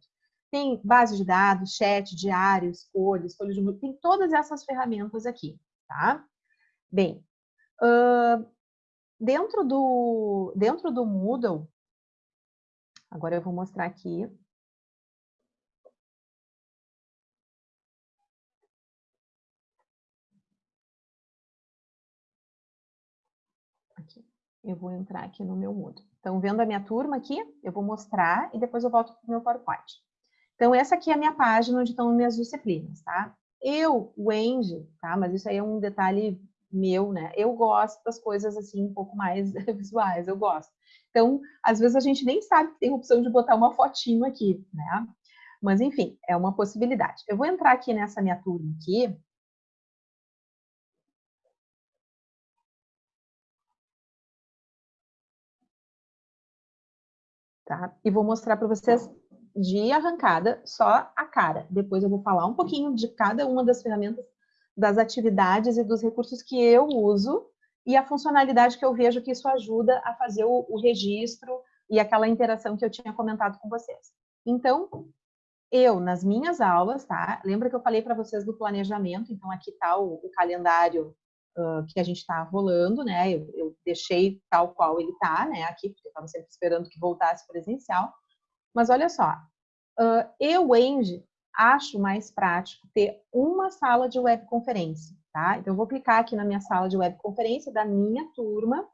Tem base de dados, chat, diário, escolha, escolha de tem todas essas ferramentas aqui, tá? Bem, uh, dentro, do, dentro do Moodle, agora eu vou mostrar aqui eu vou entrar aqui no meu Moodle. Então, vendo a minha turma aqui, eu vou mostrar e depois eu volto para o meu PowerPoint. Então, essa aqui é a minha página onde estão minhas disciplinas, tá? Eu, Wendy, tá? Mas isso aí é um detalhe meu, né? Eu gosto das coisas assim um pouco mais visuais, eu gosto. Então, às vezes a gente nem sabe que tem opção de botar uma fotinho aqui, né? Mas enfim, é uma possibilidade. Eu vou entrar aqui nessa minha turma aqui, tá? E vou mostrar para vocês de arrancada só a cara. Depois eu vou falar um pouquinho de cada uma das ferramentas, das atividades e dos recursos que eu uso e a funcionalidade que eu vejo que isso ajuda a fazer o, o registro e aquela interação que eu tinha comentado com vocês. Então, eu, nas minhas aulas, tá? Lembra que eu falei para vocês do planejamento? Então, aqui está o, o calendário que a gente está rolando, né? Eu, eu, deixei tal qual ele está, né? Aqui, porque eu estava sempre esperando que voltasse presencial. Mas olha só, uh, eu, Andy, acho mais prático ter uma sala de webconferência, tá? Então, eu vou clicar aqui na minha sala de webconferência da minha turma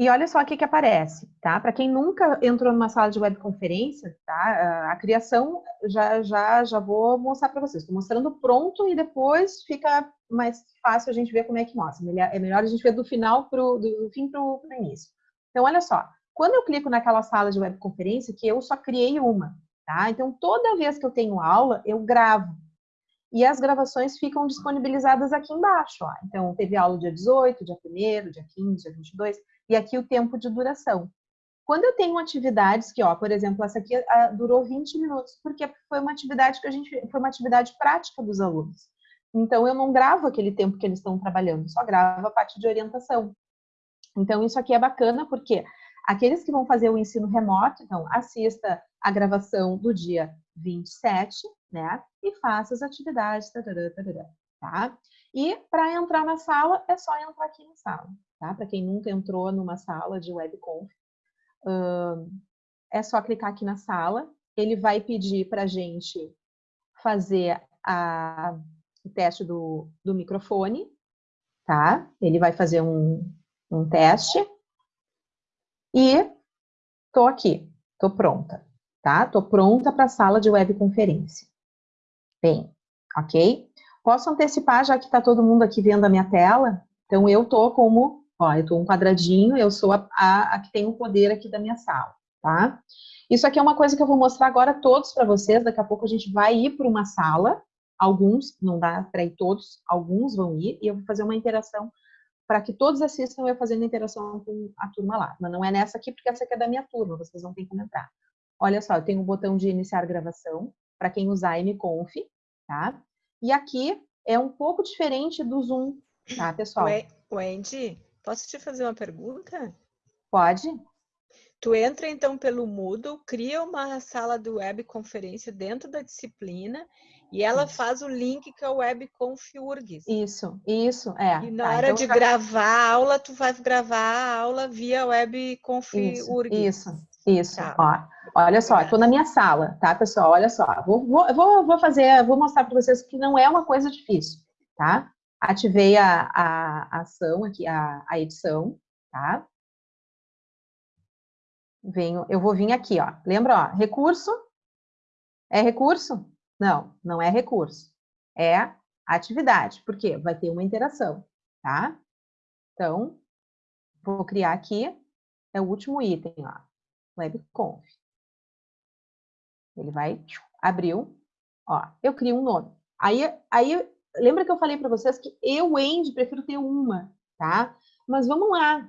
e olha só o que, que aparece, tá? Para quem nunca entrou numa sala de webconferência, tá? A criação já já já vou mostrar para vocês. Estou mostrando pronto e depois fica mais fácil a gente ver como é que mostra. É melhor a gente ver do final pro do fim para o início. Então olha só, quando eu clico naquela sala de webconferência, que eu só criei uma, tá? Então toda vez que eu tenho aula eu gravo e as gravações ficam disponibilizadas aqui embaixo. Ó. Então, teve aula dia 18, dia 1 dia 15, dia 22, e aqui o tempo de duração. Quando eu tenho atividades que, ó, por exemplo, essa aqui a, durou 20 minutos, porque foi uma atividade que a gente foi uma atividade prática dos alunos. Então eu não gravo aquele tempo que eles estão trabalhando, só gravo a parte de orientação. Então isso aqui é bacana porque aqueles que vão fazer o ensino remoto, então assista a gravação do dia 27, né? E faça as atividades, tarará, tarará, tá? E para entrar na sala, é só entrar aqui na sala, tá? Para quem nunca entrou numa sala de webconf, é só clicar aqui na sala. Ele vai pedir para a gente fazer a, o teste do, do microfone, tá? Ele vai fazer um, um teste. E tô aqui, tô pronta, tá? Tô pronta para a sala de webconferência. Bem, ok? Posso antecipar, já que está todo mundo aqui vendo a minha tela? Então, eu tô como Ó, eu estou um quadradinho, eu sou a, a, a, que tem o poder aqui da minha sala, tá? Isso aqui é uma coisa que eu vou mostrar agora todos para vocês, daqui a pouco a gente vai ir para uma sala, alguns, não dá para ir todos, alguns vão ir, e eu vou fazer uma interação para que todos assistam eu fazendo interação com a turma lá. Mas não é nessa aqui, porque essa aqui é da minha turma, vocês não têm que entrar. Olha só, eu tenho o um botão de iniciar gravação, para quem usar MConf, tá? E aqui é um pouco diferente do Zoom, tá, pessoal? Wendy, Posso te fazer uma pergunta? Pode. Tu entra então pelo Moodle, cria uma sala de webconferência dentro da disciplina e ela isso. faz o link que é o webconf.urgs. Isso, isso, é. E na tá, hora então de já... gravar a aula, tu vai gravar a aula via webconf.urgs. Isso, isso, isso. Tá. Ó, olha só, estou na minha sala, tá, pessoal? Olha só, vou, vou, vou, vou fazer, vou mostrar para vocês que não é uma coisa difícil, tá? Ativei a, a, a ação aqui, a, a edição, tá? Venho, eu vou vir aqui, ó. Lembra, ó, recurso? É recurso? Não, não é recurso. É atividade, porque vai ter uma interação, tá? Então, vou criar aqui, é o último item, ó, webconf. Ele vai, abriu, ó, eu crio um nome. Aí, aí lembra que eu falei para vocês que eu, Andy, prefiro ter uma, tá? Mas vamos lá.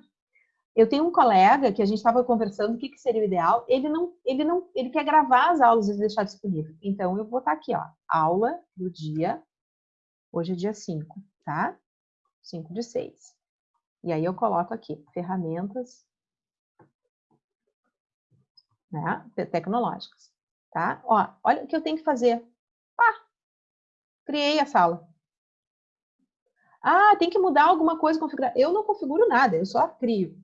Eu tenho um colega que a gente estava conversando o que, que seria o ideal. Ele não, ele não, ele quer gravar as aulas e deixar disponível. Então eu vou botar aqui, ó, aula do dia. Hoje é dia 5, tá? 5 de 6. E aí eu coloco aqui ferramentas né, tecnológicas, tá? Ó, olha o que eu tenho que fazer. Ah, criei a sala. Ah, tem que mudar alguma coisa, configurar. Eu não configuro nada, eu só crio.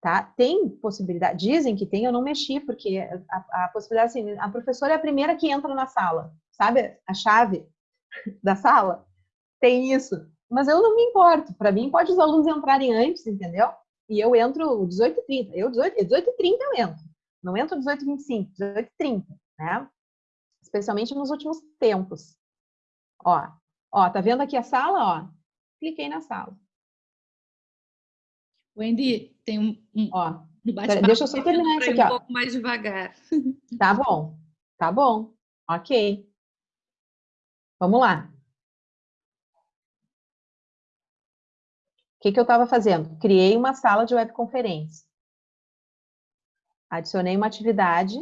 Tá? Tem possibilidade, dizem que tem, eu não mexi, porque a, a possibilidade, assim, a professora é a primeira que entra na sala, sabe? A chave da sala tem isso. Mas eu não me importo, para mim pode os alunos entrarem antes, entendeu? E eu entro 18h30, eu 18, 18h30 eu entro, não entro 18h25, 18h30, né? Especialmente nos últimos tempos. Ó, ó, tá vendo aqui a sala, ó? Cliquei na sala. Wendy, tem um, um ó, deixa eu só terminar isso aqui, um ó. pouco mais devagar. Tá bom, tá bom, ok. Vamos lá. O que, que eu estava fazendo? Criei uma sala de webconferência. Adicionei uma atividade.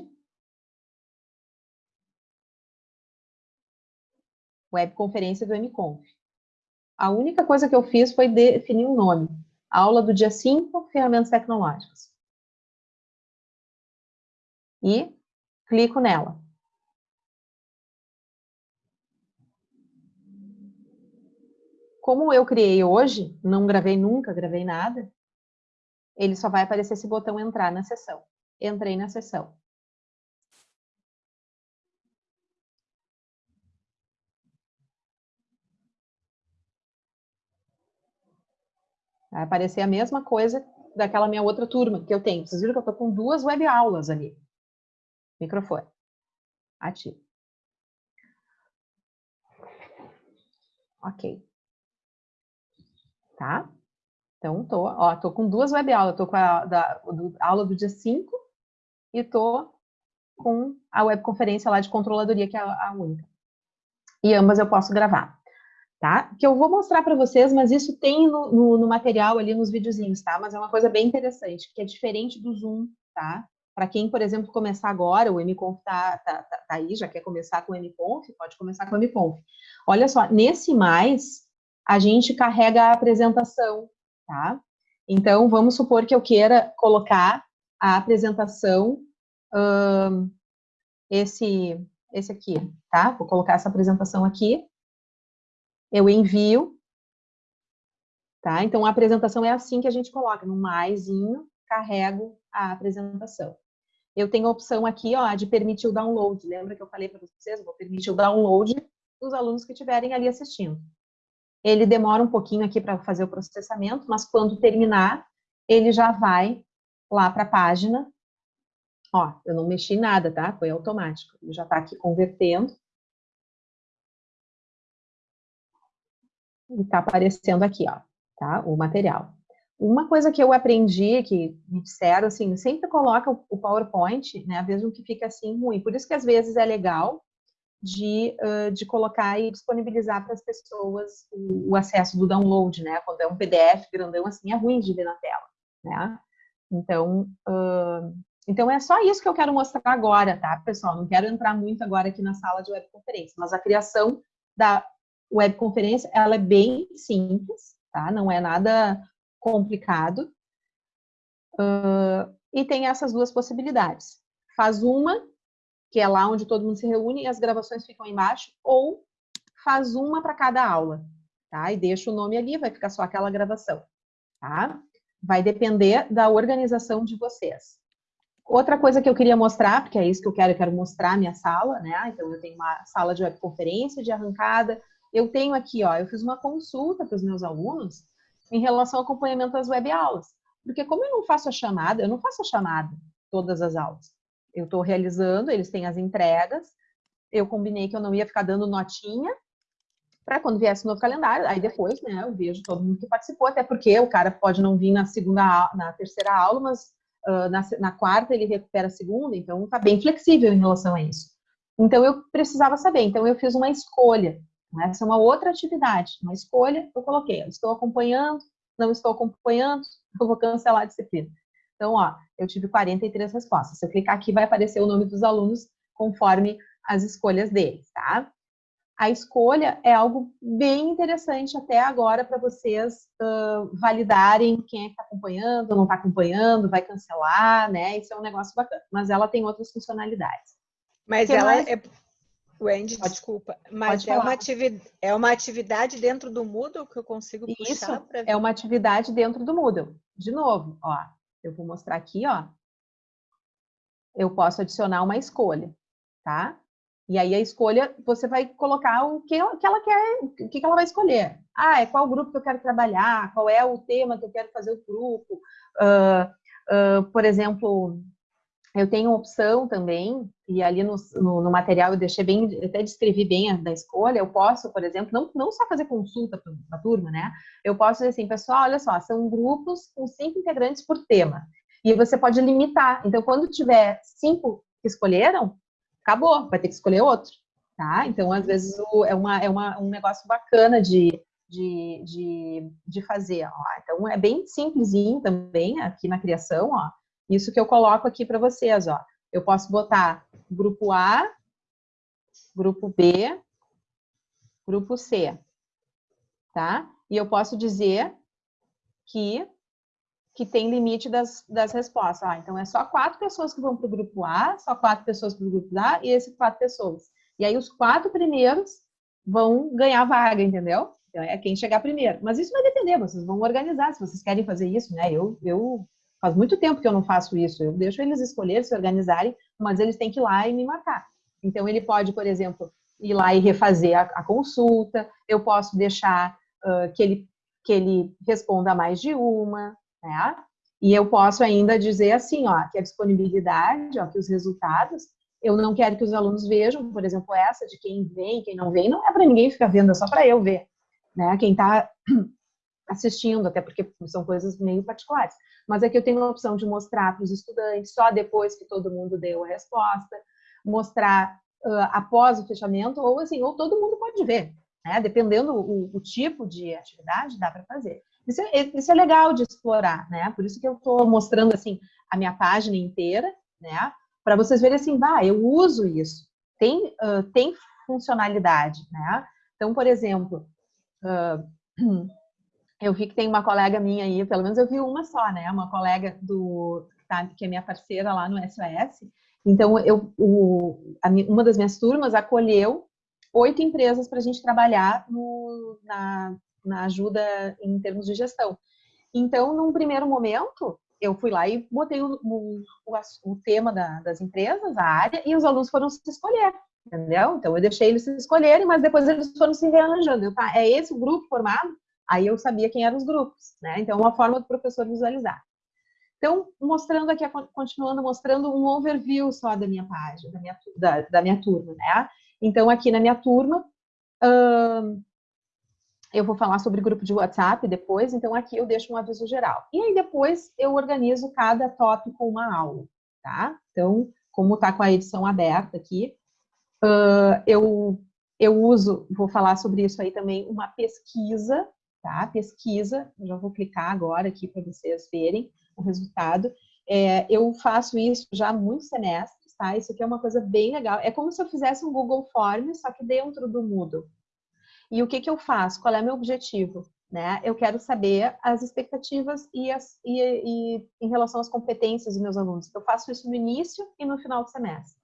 Webconferência do MConf. A única coisa que eu fiz foi definir um nome. Aula do dia 5, ferramentas tecnológicas. E clico nela. Como eu criei hoje, não gravei nunca, gravei nada, ele só vai aparecer esse botão entrar na sessão. Entrei na sessão. Vai aparecer a mesma coisa daquela minha outra turma que eu tenho. Vocês viram que eu estou com duas web aulas ali. Microfone. Ativo. Ok. Tá? Então, tô, ó, tô com duas web aulas. Tô com a da, do, aula do dia 5 e tô com a webconferência lá de controladoria, que é a, a única. E ambas eu posso gravar tá? Que eu vou mostrar para vocês, mas isso tem no, no, no, material ali nos videozinhos, tá? Mas é uma coisa bem interessante, que é diferente do Zoom, tá? Para quem, por exemplo, começar agora, o MConf tá, tá, tá, tá, aí, já quer começar com o MConf, pode começar com o MConf. Olha só, nesse mais, a gente carrega a apresentação, tá? Então, vamos supor que eu queira colocar a apresentação, hum, esse, esse aqui, tá? Vou colocar essa apresentação aqui. Eu envio, tá? Então, a apresentação é assim que a gente coloca, no maisinho, carrego a apresentação. Eu tenho a opção aqui, ó, de permitir o download. Lembra que eu falei para vocês? Vou permitir o download dos alunos que estiverem ali assistindo. Ele demora um pouquinho aqui para fazer o processamento, mas quando terminar, ele já vai lá para a página. Ó, eu não mexi nada, tá? Foi automático. Ele já está aqui convertendo. E está aparecendo aqui, ó, tá? O material. Uma coisa que eu aprendi, que me disseram, assim, sempre coloca o PowerPoint, né, mesmo que fica assim ruim. Por isso que às vezes é legal de, uh, de colocar e disponibilizar para as pessoas o, o, acesso do download, né? Quando é um PDF grandão assim, é ruim de ver na tela, né? Então, uh, então é só isso que eu quero mostrar agora, tá, pessoal? Não quero entrar muito agora aqui na sala de webconferência, mas a criação da webconferência, ela é bem simples, tá? Não é nada complicado. Uh, e tem essas duas possibilidades. Faz uma, que é lá onde todo mundo se reúne e as gravações ficam embaixo, ou faz uma para cada aula, tá? E deixa o nome ali, vai ficar só aquela gravação, tá? Vai depender da organização de vocês. Outra coisa que eu queria mostrar, porque é isso que eu quero, eu quero mostrar a minha sala, né? Então, eu tenho uma sala de webconferência, de arrancada. Eu tenho aqui, ó, eu fiz uma consulta para os meus alunos em relação ao acompanhamento das web aulas. Porque como eu não faço a chamada, eu não faço a chamada todas as aulas. Eu estou realizando, eles têm as entregas, eu combinei que eu não ia ficar dando notinha para quando viesse o novo calendário, aí depois, né, eu vejo todo mundo que participou, até porque o cara pode não vir na segunda, na terceira aula, mas uh, na, na quarta ele recupera a segunda, então tá bem flexível em relação a isso. Então eu precisava saber, então eu fiz uma escolha, essa é uma outra atividade, uma escolha, eu coloquei, estou acompanhando, não estou acompanhando, eu vou cancelar a disciplina. Então, ó, eu tive 43 respostas. Se eu clicar aqui, vai aparecer o nome dos alunos conforme as escolhas deles, tá? A escolha é algo bem interessante até agora para vocês uh, validarem quem é que está acompanhando, não está acompanhando, vai cancelar, né? Isso é um negócio bacana. Mas ela tem outras funcionalidades. Mas ela mais? é Wendy, pode, desculpa, mas é uma, atividade, é uma atividade dentro do Moodle que eu consigo puxar Isso, pra... é uma atividade dentro do Moodle. De novo, ó, eu vou mostrar aqui, ó. Eu posso adicionar uma escolha, tá? E aí a escolha, você vai colocar o que ela, que ela quer, o que ela vai escolher. Ah, é qual grupo que eu quero trabalhar, qual é o tema que eu quero fazer o grupo. Uh, uh, por exemplo, eu tenho opção também, e ali no, no, no, material eu deixei bem, até descrevi bem a da escolha, eu posso, por exemplo, não, não só fazer consulta para a turma, né? Eu posso dizer assim, pessoal, olha só, são grupos com cinco integrantes por tema. E você pode limitar. Então, quando tiver cinco que escolheram, acabou, vai ter que escolher outro, tá? Então, às vezes, o, é, uma, é uma, um negócio bacana de, de, de, de fazer. Ó. Então, é bem simplesinho também aqui na criação, ó isso que eu coloco aqui para vocês, ó. Eu posso botar grupo A, grupo B, grupo C, tá? E eu posso dizer que, que tem limite das, das respostas. Ah, então é só quatro pessoas que vão para o grupo A, só quatro pessoas para o grupo A e esses quatro pessoas. E aí os quatro primeiros vão ganhar vaga, entendeu? Então, é quem chegar primeiro. Mas isso vai depender, vocês vão organizar, se vocês querem fazer isso, né? Eu, eu Faz muito tempo que eu não faço isso. Eu deixo eles escolherem, se organizarem, mas eles têm que ir lá e me marcar. Então, ele pode, por exemplo, ir lá e refazer a, a consulta. Eu posso deixar uh, que, ele, que ele responda mais de uma, né? E eu posso ainda dizer assim, ó, que a disponibilidade, ó, que os resultados, eu não quero que os alunos vejam, por exemplo, essa de quem vem, quem não vem, não é para ninguém ficar vendo, é só para eu ver, né? Quem está assistindo, até porque são coisas meio particulares. Mas aqui eu tenho a opção de mostrar para os estudantes só depois que todo mundo deu a resposta, mostrar uh, após o fechamento, ou assim, ou todo mundo pode ver, né? Dependendo o, o tipo de atividade, dá para fazer. Isso é, isso é, legal de explorar, né? Por isso que eu estou mostrando assim a minha página inteira, né? Para vocês verem assim, bah, eu uso isso, tem, uh, tem funcionalidade, né? Então, por exemplo, uh, eu vi que tem uma colega minha aí, pelo menos eu vi uma só, né? Uma colega do tá, que é minha parceira lá no SOS. Então, eu, o, a, uma das minhas turmas acolheu oito empresas para a gente trabalhar no, na, na ajuda em termos de gestão. Então, num primeiro momento, eu fui lá e botei o, o, o, tema da, das empresas, a área, e os alunos foram se escolher, entendeu? Então, eu deixei eles se escolherem, mas depois eles foram se rearranjando. Eu, tá, é esse o grupo formado? Aí eu sabia quem eram os grupos, né? Então, uma forma do professor visualizar. Então, mostrando aqui, continuando mostrando um overview só da minha página, da minha, da, da minha turma, né? Então, aqui na minha turma, hum, eu vou falar sobre grupo de WhatsApp depois, então aqui eu deixo um aviso geral. E aí depois eu organizo cada tópico com uma aula, tá? Então, como tá com a edição aberta aqui, uh, eu, eu uso, vou falar sobre isso aí também, uma pesquisa, tá? Pesquisa, já vou clicar agora aqui para vocês verem o resultado. É, eu faço isso já há muitos semestres, tá? Isso aqui é uma coisa bem legal. É como se eu fizesse um Google Forms, só que dentro do Moodle. E o que, que eu faço? Qual é meu objetivo? Né? Eu quero saber as expectativas e, as, e, e em relação às competências dos meus alunos. Eu faço isso no início e no final do semestre.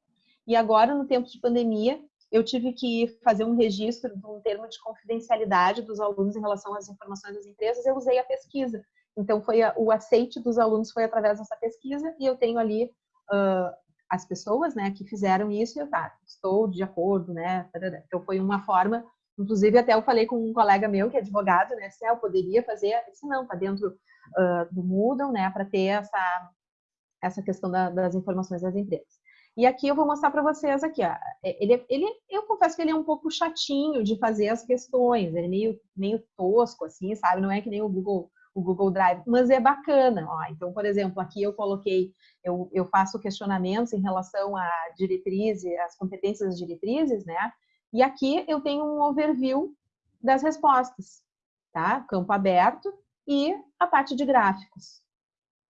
E agora, no tempo de pandemia, eu tive que fazer um registro de um termo de confidencialidade dos alunos em relação às informações das empresas, eu usei a pesquisa. Então, foi a, o aceite dos alunos foi através dessa pesquisa e eu tenho ali uh, as pessoas, né, que fizeram isso e eu, tá, estou de acordo, né, então foi uma forma, inclusive até eu falei com um colega meu que é advogado, né, se eu poderia fazer, disse, não, tá dentro uh, do Moodle, né, para ter essa, essa questão da, das informações das empresas. E aqui eu vou mostrar para vocês aqui, ó. É, ele, ele, eu confesso que ele é um pouco chatinho de fazer as questões, ele é meio, meio tosco, assim, sabe? Não é que nem o Google o Google Drive, mas é bacana. Ó. Então, por exemplo, aqui eu coloquei, eu, eu faço questionamentos em relação à diretriz, às competências diretrizes, né? E aqui eu tenho um overview das respostas, tá? Campo aberto e a parte de gráficos,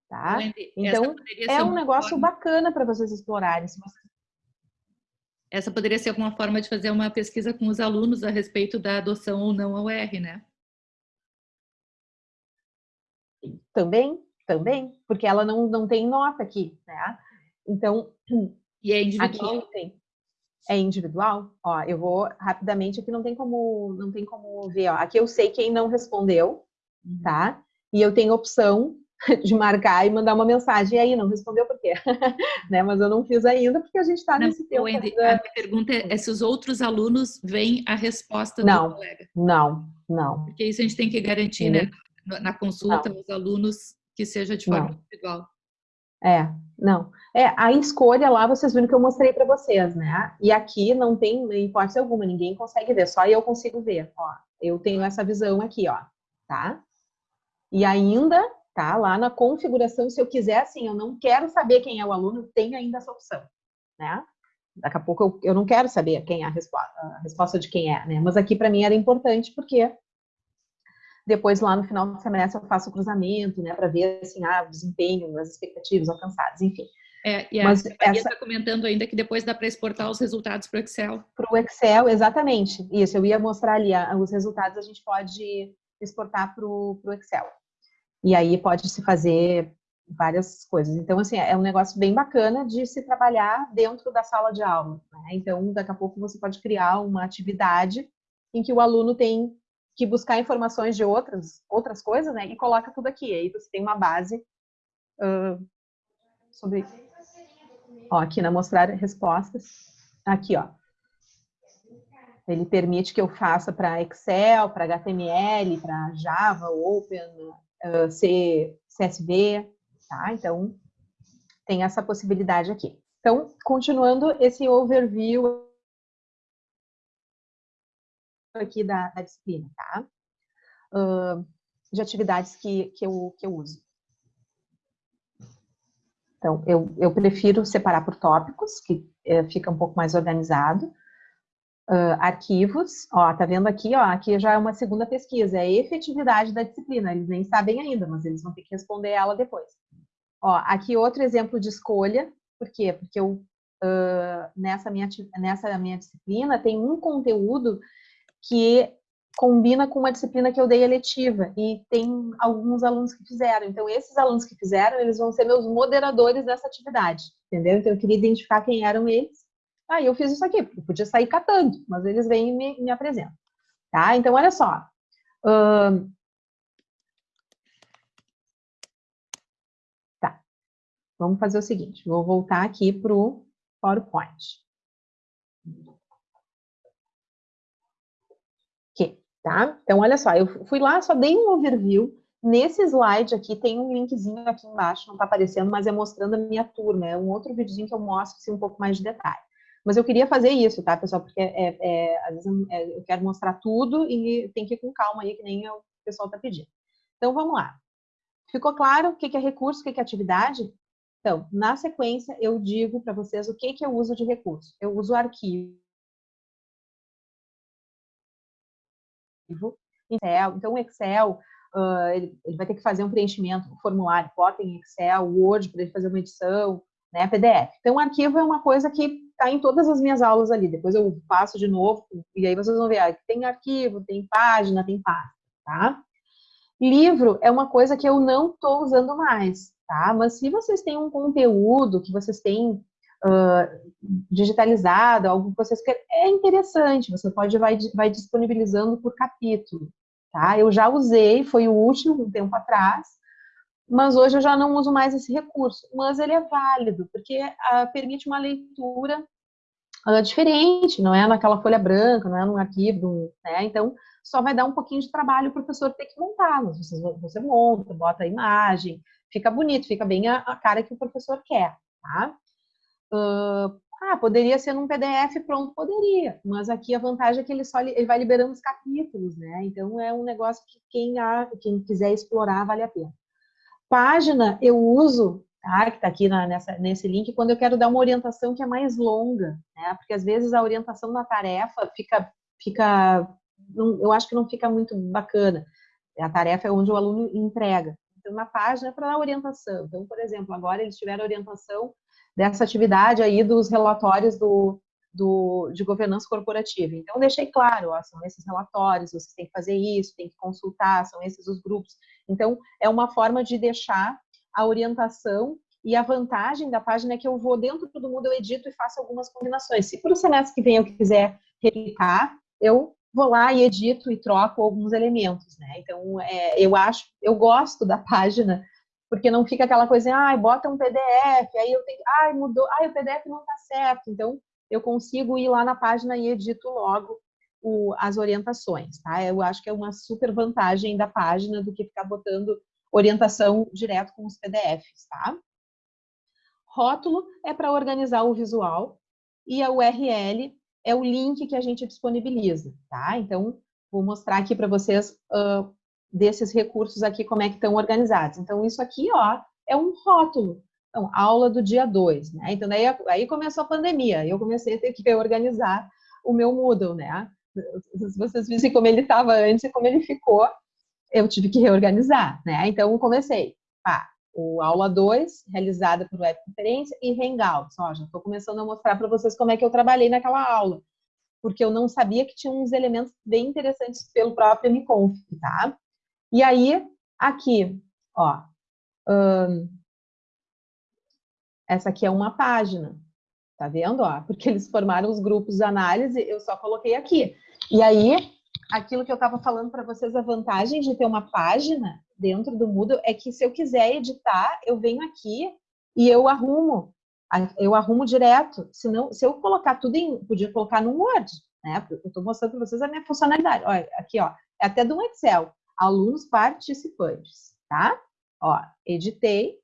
tá? Então, é um negócio forma... bacana para vocês explorarem. Se vocês... Essa poderia ser alguma forma de fazer uma pesquisa com os alunos a respeito da adoção ou não ao R, né? Também, também, porque ela não, não tem nota aqui, né? Então, e é individual? Aqui tem. É individual? Ó, eu vou rapidamente, aqui não tem como, não tem como ver, ó. Aqui eu sei quem não respondeu, uhum. tá? E eu tenho opção de marcar e mandar uma mensagem. E aí, não respondeu por quê? né? Mas eu não fiz ainda porque a gente está nesse tempo. Ainda... A minha pergunta é se os outros alunos veem a resposta não, do colega. Não, não. Porque isso a gente tem que garantir, né? na consulta não. aos alunos que seja de forma não. individual. É, não. É, a escolha lá, vocês viram que eu mostrei para vocês, né? E aqui não tem hipótese alguma, ninguém consegue ver, só eu consigo ver, ó. Eu tenho essa visão aqui, ó, tá? E ainda, tá, lá na configuração, se eu quiser, assim, eu não quero saber quem é o aluno, tem ainda essa opção, né? Daqui a pouco eu, eu não quero saber quem é a resposta, a resposta de quem é, né? Mas aqui para mim era importante porque depois, lá no final do semestre, eu faço o cruzamento, né, para ver, assim, ah, o desempenho, as expectativas alcançadas, enfim. É, e a Mas Maria está essa... comentando ainda que depois dá para exportar os resultados para o Excel. Para o Excel, exatamente. Isso, eu ia mostrar ali, os resultados a gente pode exportar para o Excel. E aí pode se fazer várias coisas. Então, assim, é um negócio bem bacana de se trabalhar dentro da sala de aula. Né? Então, daqui a pouco você pode criar uma atividade em que o aluno tem que buscar informações de outras, outras coisas, né? E coloca tudo aqui. Aí você tem uma base uh, sobre... Ó, aqui na mostrar respostas. Aqui, ó. Ele permite que eu faça para Excel, para HTML, para Java, Open, C, CSV, tá? Então, tem essa possibilidade aqui. Então, continuando esse overview aqui da, da disciplina, tá? Uh, de atividades que, que, eu, que eu uso. Então, eu, eu prefiro separar por tópicos, que é, fica um pouco mais organizado. Uh, arquivos, ó, tá vendo aqui, ó, aqui já é uma segunda pesquisa, é a efetividade da disciplina, eles nem sabem ainda, mas eles vão ter que responder ela depois. Ó, aqui outro exemplo de escolha. Por quê? Porque eu, uh, nessa, minha, nessa minha disciplina tem um conteúdo que combina com uma disciplina que eu dei eletiva e tem alguns alunos que fizeram. Então, esses alunos que fizeram, eles vão ser meus moderadores dessa atividade, entendeu? Então, eu queria identificar quem eram eles. Ah, eu fiz isso aqui, porque eu podia sair catando, mas eles vêm e me, me apresentam. Tá? Então, olha só. Uh, Vamos fazer o seguinte, vou voltar aqui para o PowerPoint. Ok, tá? Então, olha só, eu fui lá, só dei um overview. Nesse slide aqui tem um linkzinho aqui embaixo, não está aparecendo, mas é mostrando a minha turma. É um outro videozinho que eu mostro assim, um pouco mais de detalhe. Mas eu queria fazer isso, tá, pessoal? Porque é, é, às vezes é, eu quero mostrar tudo e tem que ir com calma aí, que nem o pessoal está pedindo. Então, vamos lá. Ficou claro o que é recurso, o que é atividade? Então, na sequência, eu digo para vocês o que, que eu uso de recurso. Eu uso arquivo. Excel. Então, o Excel, ele, vai ter que fazer um preenchimento, um formulário, bota em Excel, Word, para ele fazer uma edição, né, PDF. Então, o arquivo é uma coisa que está em todas as minhas aulas ali. Depois eu faço de novo, e aí vocês vão ver, ah, tem arquivo, tem página, tem pasta, tá? Livro é uma coisa que eu não estou usando mais tá? Mas se vocês têm um conteúdo que vocês têm uh, digitalizado, algo que vocês querem, é interessante, você pode vai, vai disponibilizando por capítulo, tá? Eu já usei, foi o último, um tempo atrás, mas hoje eu já não uso mais esse recurso, mas ele é válido, porque uh, permite uma leitura uh, diferente, não é naquela folha branca, não é num arquivo, né? Então, só vai dar um pouquinho de trabalho o professor ter que montar, mas você, você monta, bota a imagem, fica bonito, fica bem a, a cara que o professor quer, tá? Uh, ah, poderia ser num PDF pronto, poderia, mas aqui a vantagem é que ele só ele vai liberando os capítulos, né? Então é um negócio que quem, a, quem quiser explorar vale a pena. Página eu uso, tá? Que tá aqui na, nessa, nesse link, quando eu quero dar uma orientação que é mais longa, né? Porque às vezes a orientação na tarefa fica, fica, não, eu acho que não fica muito bacana. A tarefa é onde o aluno entrega uma página para dar orientação. Então, por exemplo, agora eles tiveram orientação dessa atividade aí dos relatórios do, do, de governança corporativa. Então, deixei claro, ó, são esses relatórios, vocês têm que fazer isso, tem que consultar, são esses os grupos. Então, é uma forma de deixar a orientação e a vantagem da página é que eu vou dentro do Moodle, eu edito e faço algumas combinações. Se para o semestre que vem eu quiser replicar, eu vou lá e edito e troco alguns elementos, né? Então, é, eu acho, eu gosto da página, porque não fica aquela coisa, ah, bota um PDF, aí eu tenho, ai, mudou, ai, o PDF não tá certo. Então, eu consigo ir lá na página e edito logo o, as orientações, tá? Eu acho que é uma super vantagem da página do que ficar botando orientação direto com os PDFs, tá? Rótulo é para organizar o visual e a URL é o link que a gente disponibiliza, tá? Então, vou mostrar aqui para vocês uh, desses recursos aqui, como é que estão organizados. Então, isso aqui, ó, é um rótulo. Então, aula do dia 2, né? Então, daí, aí começou a pandemia, eu comecei a ter que organizar o meu Moodle, né? Se vocês vissem como ele estava antes e como ele ficou, eu tive que reorganizar, né? Então, comecei, pá, o aula 2, realizada por webconferência, e Hangouts. Ó, já estou começando a mostrar para vocês como é que eu trabalhei naquela aula, porque eu não sabia que tinha uns elementos bem interessantes pelo próprio MConf, tá? E aí, aqui, ó, hum, essa aqui é uma página, tá vendo? Ó, porque eles formaram os grupos de análise, eu só coloquei aqui. E aí, aquilo que eu estava falando para vocês, a vantagem de ter uma página dentro do Moodle é que se eu quiser editar, eu venho aqui e eu arrumo, eu arrumo direto. Se, não, se eu colocar tudo em, podia colocar no Word, né? Eu estou mostrando para vocês a minha funcionalidade. Olha, aqui, ó, é até do Excel, alunos participantes, tá? Ó, editei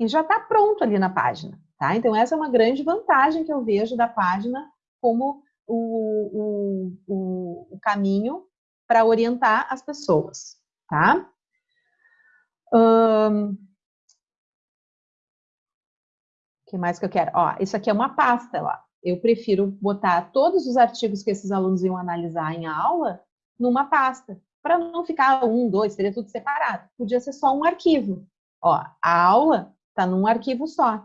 e já está pronto ali na página, tá? Então, essa é uma grande vantagem que eu vejo da página como o, o, o, o caminho para orientar as pessoas, tá? O que mais que eu quero? Ó, isso aqui é uma pasta, ó. Eu prefiro botar todos os artigos que esses alunos iam analisar em aula numa pasta, para não ficar um, dois, seria tudo separado. Podia ser só um arquivo, Ó, a aula está num arquivo só,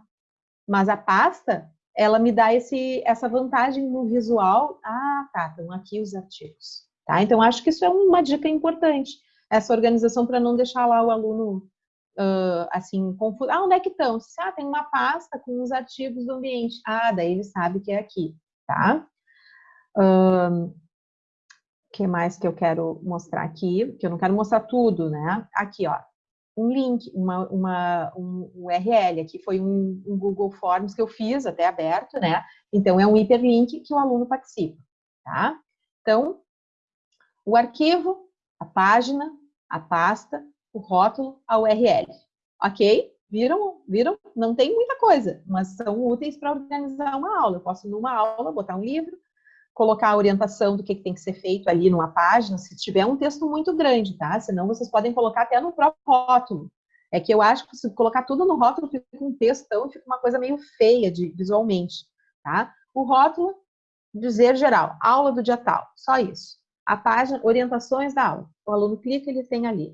mas a pasta, ela me dá esse, essa vantagem no visual. Ah, tá, estão aqui os artigos. Tá? Então, acho que isso é uma dica importante, essa organização para não deixar lá o aluno uh, assim, confuso. Ah, onde é que estão? Ah, tem uma pasta com os artigos do ambiente. Ah, daí ele sabe que é aqui, tá? O uh, que mais que eu quero mostrar aqui? Que eu não quero mostrar tudo, né? Aqui, ó, um link, uma, uma, um URL. Aqui foi um, um, Google Forms que eu fiz, até aberto, né? Então, é um hiperlink que o aluno participa, tá? Então, o arquivo, a página, a pasta, o rótulo, a URL. Ok? Viram? Viram? Não tem muita coisa, mas são úteis para organizar uma aula. Eu posso, numa aula, botar um livro, colocar a orientação do que, que tem que ser feito ali numa página, se tiver um texto muito grande, tá? Senão vocês podem colocar até no próprio rótulo. É que eu acho que se colocar tudo no rótulo fica um textão, fica uma coisa meio feia de, visualmente, tá? O rótulo, dizer geral, aula do dia tal, só isso. A página, orientações da aula. O aluno clica, ele tem ali.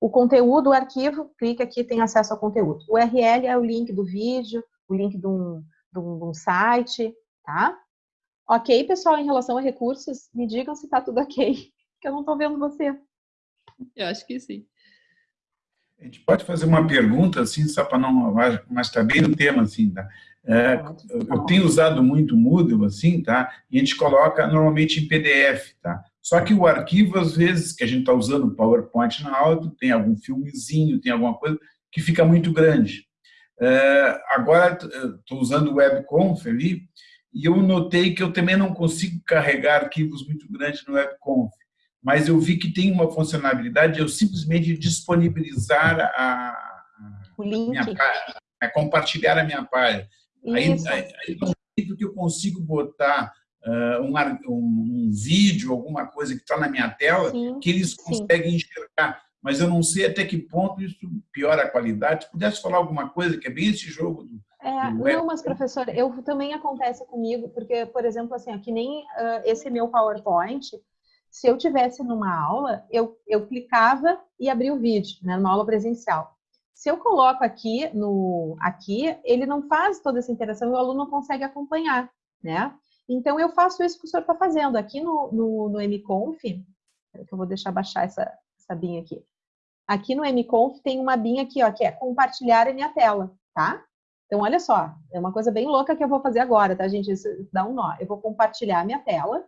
O conteúdo, o arquivo, clica aqui, tem acesso ao conteúdo. O URL é o link do vídeo, o link de um, de um, de um site, tá? Ok, pessoal, em relação a recursos, me digam se está tudo ok, que eu não estou vendo você. Eu acho que sim. A gente pode fazer uma pergunta, assim, só para não... Mas está bem no tema, assim, tá? É, eu tenho usado muito Moodle, assim, tá? E a gente coloca normalmente em PDF, tá? Só que o arquivo, às vezes, que a gente está usando o PowerPoint na aula, tem algum filmezinho, tem alguma coisa que fica muito grande. É, agora, estou usando o WebConf ali, e eu notei que eu também não consigo carregar arquivos muito grandes no WebConf, mas eu vi que tem uma funcionalidade de eu simplesmente disponibilizar a, a minha página, é compartilhar a minha página. Aí, aí, aí que eu consigo botar uh, um, um, um, vídeo, alguma coisa que está na minha tela, sim, que eles conseguem sim. enxergar. Mas eu não sei até que ponto isso piora a qualidade. Se pudesse falar alguma coisa, que é bem esse jogo do, é, não, mas professor, eu também acontece comigo, porque, por exemplo, assim, que nem uh, esse meu PowerPoint, se eu tivesse numa aula, eu, eu clicava e abria o vídeo, né, numa aula presencial. Se eu coloco aqui no aqui, ele não faz toda essa interação e o aluno não consegue acompanhar, né? Então, eu faço isso que o senhor está fazendo. Aqui no, no, no MConf, que eu vou deixar baixar essa, essa binha aqui. Aqui no MConf tem uma binha aqui, ó, que é compartilhar a minha tela, tá? Então, olha só, é uma coisa bem louca que eu vou fazer agora, tá, gente? Isso dá um nó. Eu vou compartilhar minha tela.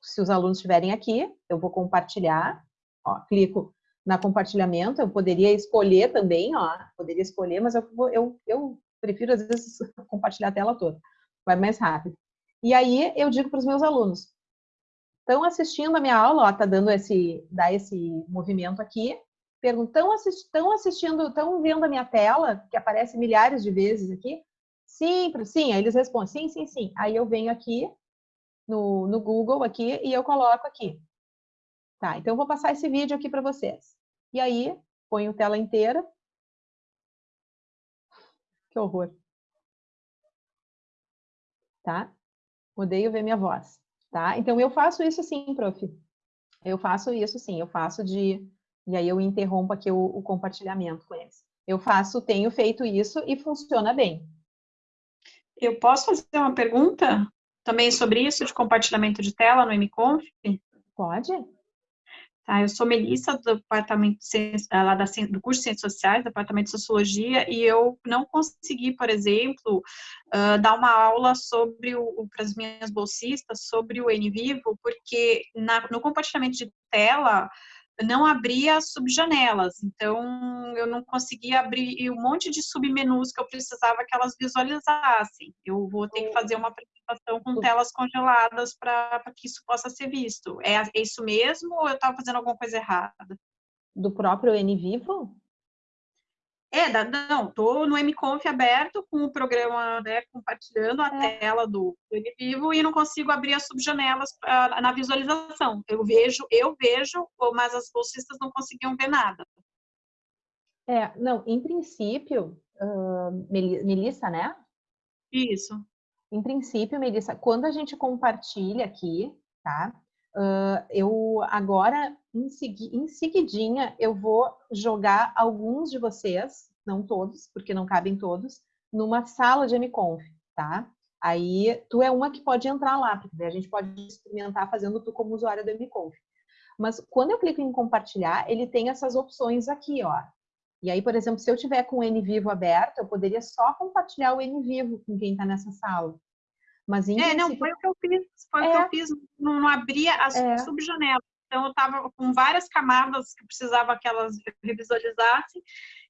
Se os alunos estiverem aqui, eu vou compartilhar. Ó, clico na compartilhamento. Eu poderia escolher também, ó. Poderia escolher, mas eu, eu, eu prefiro, às vezes, compartilhar a tela toda. Vai mais rápido. E aí eu digo para os meus alunos, estão assistindo a minha aula, ó, tá dando esse, dá esse movimento aqui, perguntam, estão assistindo, estão vendo a minha tela, que aparece milhares de vezes aqui? Sim, sim, aí eles respondem, sim, sim, sim. Aí eu venho aqui no, no Google aqui e eu coloco aqui. Tá, então eu vou passar esse vídeo aqui para vocês. E aí, ponho tela inteira. Que horror. Tá? Odeio ver minha voz, tá? Então, eu faço isso sim, prof. Eu faço isso sim, eu faço de... E aí eu interrompo aqui o, o compartilhamento com eles. Eu faço, tenho feito isso e funciona bem. Eu posso fazer uma pergunta também sobre isso, de compartilhamento de tela no MConf? Pode. Tá, eu sou Melissa, do departamento eh, lá da, do curso de Ciências Sociais, departamento de Sociologia, e eu não consegui, por exemplo, uh, dar uma aula sobre o, para as minhas bolsistas sobre o NVivo, porque na, no compartilhamento de tela não abria subjanelas, então eu não conseguia abrir um monte de submenus que eu precisava que elas visualizassem. Eu vou ter que fazer uma apresentação com telas congeladas para que isso possa ser visto. É, é isso mesmo ou eu estava fazendo alguma coisa errada? Do próprio NVivo? É, não, estou no MConf aberto com o programa, né, compartilhando a é. tela do, do Vivo e não consigo abrir as subjanelas pra, na visualização. Eu vejo, eu vejo, mas as bolsistas não conseguiam ver nada. É, não, em princípio, uh, Melissa, né? Isso. Em princípio, Melissa, quando a gente compartilha aqui, tá? Uh, eu agora, em, segui em seguidinha, eu vou jogar alguns de vocês, não todos, porque não cabem todos, numa sala de MConf, tá? Aí, tu é uma que pode entrar lá, porque a gente pode experimentar fazendo tu como usuário do MConf. Mas quando eu clico em compartilhar, ele tem essas opções aqui, ó. E aí, por exemplo, se eu tiver com o NVivo aberto, eu poderia só compartilhar o NVivo com quem está nessa sala. Mas em É, não, foi o que eu fiz, foi é. o que eu fiz, não, não abria as é. subjanelas. Então eu estava com várias camadas que precisava que elas revisualizassem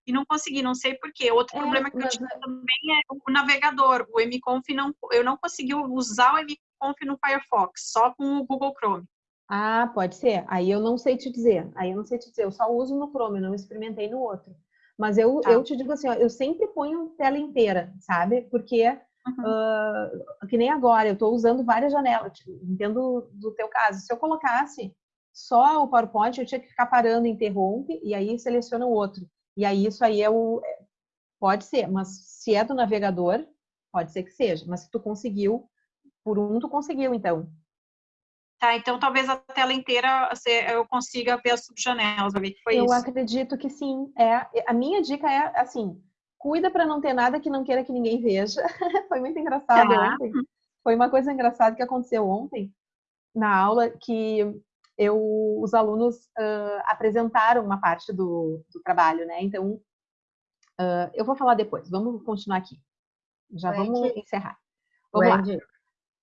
e não consegui, não sei porquê. Outro é, problema que eu tive é também é o navegador. O MConf não, eu não consegui usar o MConf no Firefox, só com o Google Chrome. Ah, pode ser. Aí eu não sei te dizer. Aí eu não sei te dizer. Eu só uso no Chrome, eu não experimentei no outro. Mas eu, tá. eu te digo assim, ó, eu sempre ponho tela inteira, sabe? Porque uhum. uh, que nem agora, eu estou usando várias janelas. Tipo, entendo do teu caso. Se eu colocasse só o PowerPoint, eu tinha que ficar parando, interrompe e aí seleciona o outro. E aí isso aí é o é, pode ser, mas se é do navegador, pode ser que seja. Mas se tu conseguiu, por um tu conseguiu, então. Tá, então talvez a tela inteira eu consiga ver as subjanelas, ver que foi eu isso. Eu acredito que sim. É, a minha dica é assim, cuida para não ter nada que não queira que ninguém veja. foi muito engraçado tá. ontem. Foi uma coisa engraçada que aconteceu ontem na aula que eu, os alunos uh, apresentaram uma parte do, do trabalho, né? Então, uh, eu vou falar depois. Vamos continuar aqui. Já Wendy. vamos encerrar. Vamos Wendy.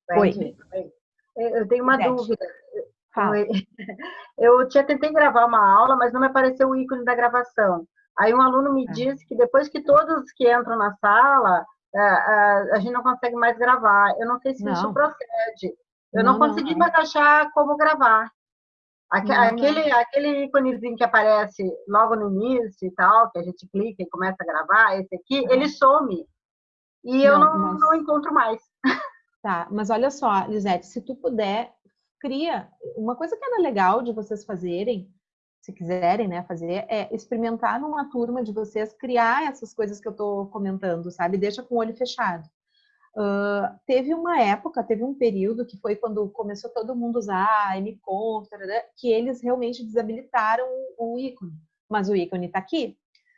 lá. Wendy. Oi. Eu tenho uma dúvida. Fala. Eu tinha tentei gravar uma aula, mas não me apareceu o ícone da gravação. Aí um aluno me é. disse que depois que todos que entram na sala, a, a, a gente não consegue mais gravar. Eu não sei se não. isso procede. Eu não, não consegui não, mais achar como gravar. Aque, aquele, aquele íconezinho que aparece logo no início e tal, que a gente clica e começa a gravar, esse aqui, ele some. E eu não, mas... não encontro mais. Tá, mas olha só, Lisete, se tu puder, cria. Uma coisa que era legal de vocês fazerem, se quiserem, né, fazer, é experimentar numa turma de vocês criar essas coisas que eu tô comentando, sabe? Deixa com o olho fechado. Uh, teve uma época, teve um período que foi quando começou todo mundo a usar MConf, que eles realmente desabilitaram o ícone. Mas o ícone está aqui.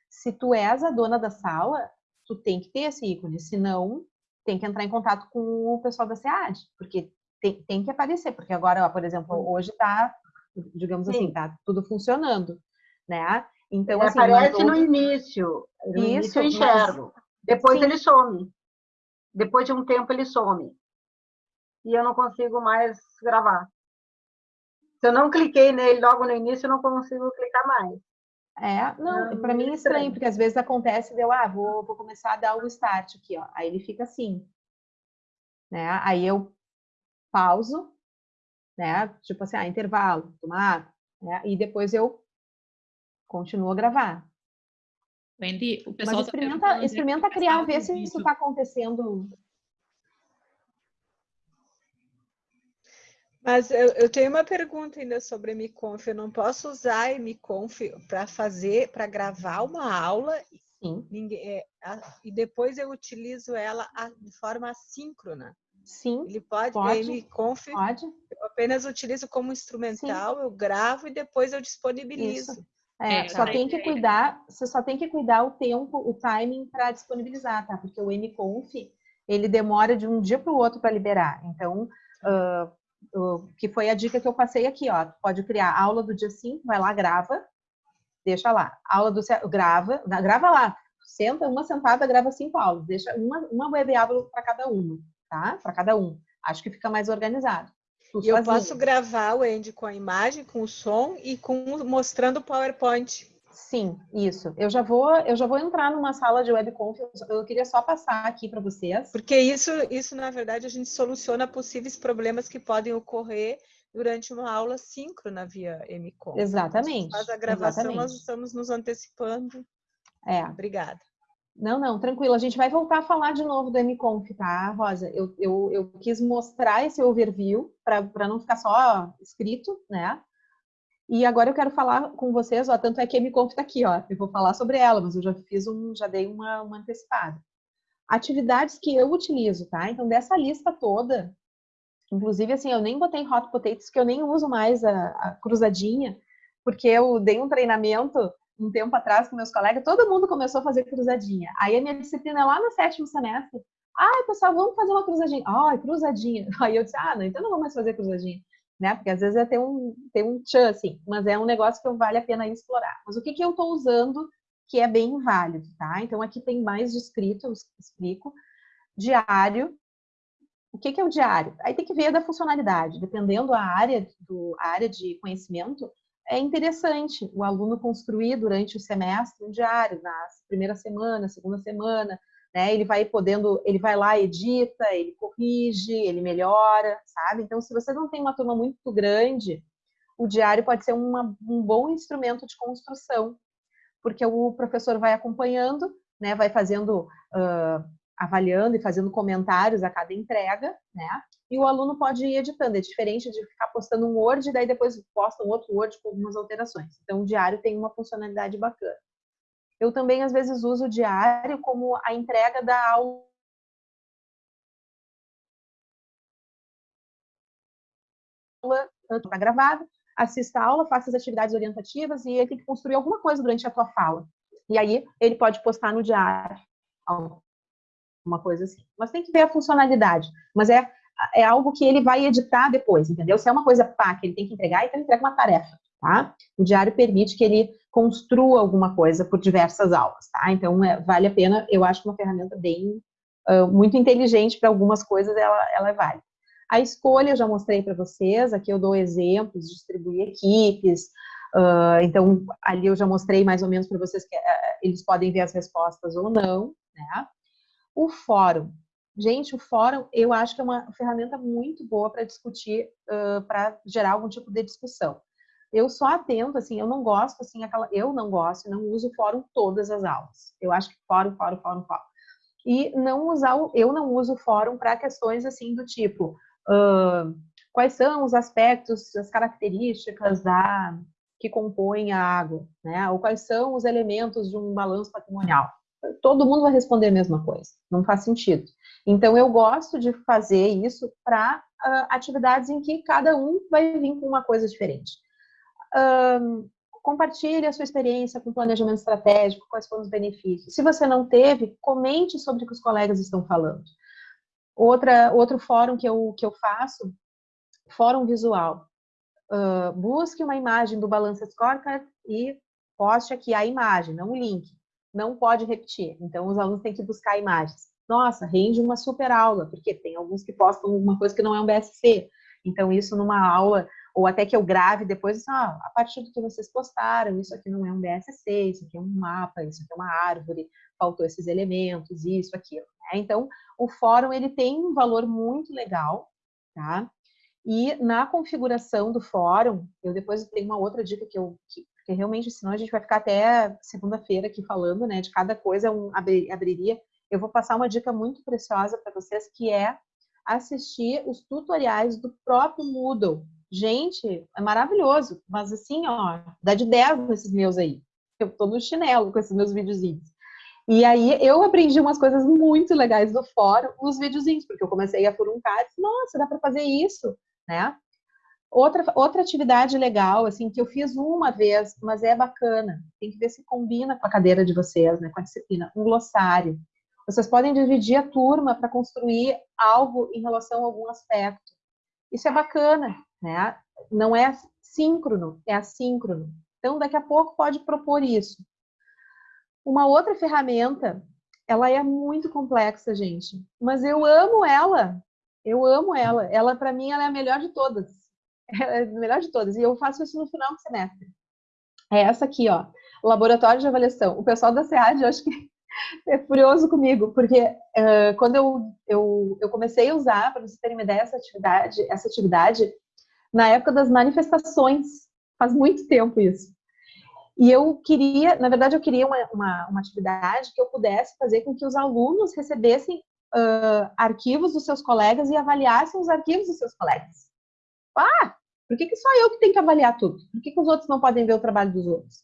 Se tu és a dona da sala, tu tem que ter esse ícone, senão tem que entrar em contato com o pessoal da SEAD, porque tem, tem que aparecer, porque agora, ó, por exemplo, hoje está, digamos assim, Sim. assim, está tudo funcionando, né? Então, ele assim, aparece no início, no Isso, início eu enxergo, mas... depois Sim. ele some, depois de um tempo ele some, e eu não consigo mais gravar. Se eu não cliquei nele logo no início, eu não consigo clicar mais. É, não, para mim é estranho, porque às vezes acontece, deu, ah, vou, vou começar a dar o start aqui, ó. Aí ele fica assim, né? Aí eu pauso, né? Tipo assim, ah, intervalo, tomar, né? E depois eu continuo a gravar. Wendy, o pessoal Mas experimenta, tá experimenta criar, ver se isso está acontecendo Mas eu, eu, tenho uma pergunta ainda sobre a. Eu não posso usar a para fazer, para gravar uma aula Sim. Ninguém, é, a, e depois eu utilizo ela a, de forma assíncrona. Sim. Ele pode, pode a MiConf, pode. eu apenas utilizo como instrumental, Sim. eu gravo e depois eu disponibilizo. Isso. É, é, só tem que cuidar, você só tem que cuidar o tempo, o timing para disponibilizar, tá? Porque o MConf, ele demora de um dia para o outro para liberar. Então, uh, que foi a dica que eu passei aqui, ó. Pode criar aula do dia 5, vai lá, grava, deixa lá. Aula do grava, grava lá. Senta uma sentada, grava cinco aulas, deixa uma, uma web aula para cada uma, tá? Para cada um. Acho que fica mais organizado. E eu posso gravar o Andy com a imagem, com o som e com mostrando o PowerPoint. Sim, isso. Eu já vou, eu já vou entrar numa sala de webconf. Eu queria só passar aqui para vocês. Porque isso, isso na verdade a gente soluciona possíveis problemas que podem ocorrer durante uma aula síncrona via MCOM. Exatamente. Faz a gravação, exatamente. nós estamos nos antecipando. É. Obrigada. Não, não, tranquilo. A gente vai voltar a falar de novo do MConf, tá, Rosa? Eu, eu, eu quis mostrar esse overview para não ficar só escrito, né? E agora eu quero falar com vocês, ó, tanto é que a MConf está aqui, ó, eu vou falar sobre ela, mas eu já fiz um, já dei uma, uma antecipada. Atividades que eu utilizo, tá? Então, dessa lista toda, Inclusive, assim, eu nem botei hot potatoes, que eu nem uso mais a, a cruzadinha, porque eu dei um treinamento um tempo atrás com meus colegas, todo mundo começou a fazer cruzadinha. Aí a minha disciplina lá no sétimo semestre, ai, pessoal, vamos fazer uma cruzadinha. Ai, cruzadinha. Aí eu disse, ah, não, então não vou mais fazer cruzadinha. Né? Porque às vezes é ter um, ter um tchan, assim, mas é um negócio que vale a pena explorar. Mas o que, que eu estou usando que é bem válido, tá? Então aqui tem mais descrito, eu explico. Diário. O que, que é o diário? Aí tem que ver da funcionalidade, dependendo a área, do, área de conhecimento, é interessante o aluno construir durante o semestre um diário, na primeira semana, segunda semana, né? Ele vai podendo, ele vai lá, edita, ele corrige, ele melhora, sabe? Então, se você não tem uma turma muito grande, o diário pode ser uma, um bom instrumento de construção, porque o professor vai acompanhando, né? Vai fazendo, uh, avaliando e fazendo comentários a cada entrega, né? E o aluno pode ir editando. É diferente de ficar postando um Word e daí depois posta um outro Word com algumas alterações. Então, o diário tem uma funcionalidade bacana. Eu também, às vezes, uso o diário como a entrega da aula está gravada, assista a aula, faça as atividades orientativas e ele tem que construir alguma coisa durante a tua fala. E aí ele pode postar no diário, uma coisa assim. Mas tem que ver a funcionalidade. Mas é, é algo que ele vai editar depois, entendeu? Se é uma coisa pá, que ele tem que entregar, então ele entrega uma tarefa, tá? O diário permite que ele construa alguma coisa por diversas aulas, tá? Então, é, vale a pena, eu acho uma ferramenta bem, uh, muito inteligente para algumas coisas, ela, ela é válida. A escolha eu já mostrei para vocês, aqui eu dou exemplos, distribuir equipes, uh, então ali eu já mostrei mais ou menos para vocês que uh, eles podem ver as respostas ou não, né? O fórum. Gente, o fórum eu acho que é uma ferramenta muito boa para discutir, uh, para gerar algum tipo de discussão eu só atento, assim, eu não gosto, assim, aquela, eu não gosto, não uso fórum todas as aulas. Eu acho que fórum, fórum, fórum, fórum. E não usar, o, eu não uso fórum para questões, assim, do tipo, uh, quais são os aspectos, as características da que compõem a água, né? Ou quais são os elementos de um balanço patrimonial. Todo mundo vai responder a mesma coisa, não faz sentido. Então, eu gosto de fazer isso para uh, atividades em que cada um vai vir com uma coisa diferente um, compartilhe a sua experiência com planejamento estratégico, quais foram os benefícios. Se você não teve, comente sobre o que os colegas estão falando. Outra, outro fórum que eu, que eu faço, fórum visual. Uh, busque uma imagem do Balance Scorecard e poste aqui a imagem, não o link. Não pode repetir. Então, os alunos têm que buscar imagens. Nossa, rende uma super aula, porque tem alguns que postam uma coisa que não é um BSC. Então, isso numa aula ou até que eu grave depois, ah, a partir do que vocês postaram, isso aqui não é um BSC, isso aqui é um mapa, isso aqui é uma árvore, faltou esses elementos, isso, aquilo. Né? Então, o fórum, ele tem um valor muito legal, tá? E na configuração do fórum, eu depois tenho uma outra dica que eu, que, porque realmente, senão a gente vai ficar até segunda-feira aqui falando, né, de cada coisa um, abriria. Eu vou passar uma dica muito preciosa para vocês, que é assistir os tutoriais do próprio Moodle, Gente, é maravilhoso, mas assim, ó, dá de 10 nesses meus aí. Eu tô no chinelo com esses meus videozinhos. E aí eu aprendi umas coisas muito legais do fórum nos videozinhos, porque eu comecei a furuncar e disse, nossa, dá para fazer isso, né? Outra, outra atividade legal, assim, que eu fiz uma vez, mas é bacana, tem que ver se combina com a cadeira de vocês, né, com a disciplina, um glossário. Vocês podem dividir a turma para construir algo em relação a algum aspecto. Isso é bacana, né? Não é síncrono, é assíncrono. Então, daqui a pouco pode propor isso. Uma outra ferramenta, ela é muito complexa, gente, mas eu amo ela. Eu amo ela. Ela, para mim, ela é a melhor de todas. É a melhor de todas. E eu faço isso no final do semestre. É essa aqui, ó. Laboratório de avaliação. O pessoal da SEAD, eu acho que é furioso comigo, porque uh, quando eu, eu, eu comecei a usar, para vocês terem uma ideia, essa atividade, essa atividade, na época das manifestações, faz muito tempo isso. E eu queria, na verdade, eu queria uma, uma, uma atividade que eu pudesse fazer com que os alunos recebessem uh, arquivos dos seus colegas e avaliassem os arquivos dos seus colegas. Ah, por que, que só eu que tenho que avaliar tudo? Por que, que os outros não podem ver o trabalho dos outros?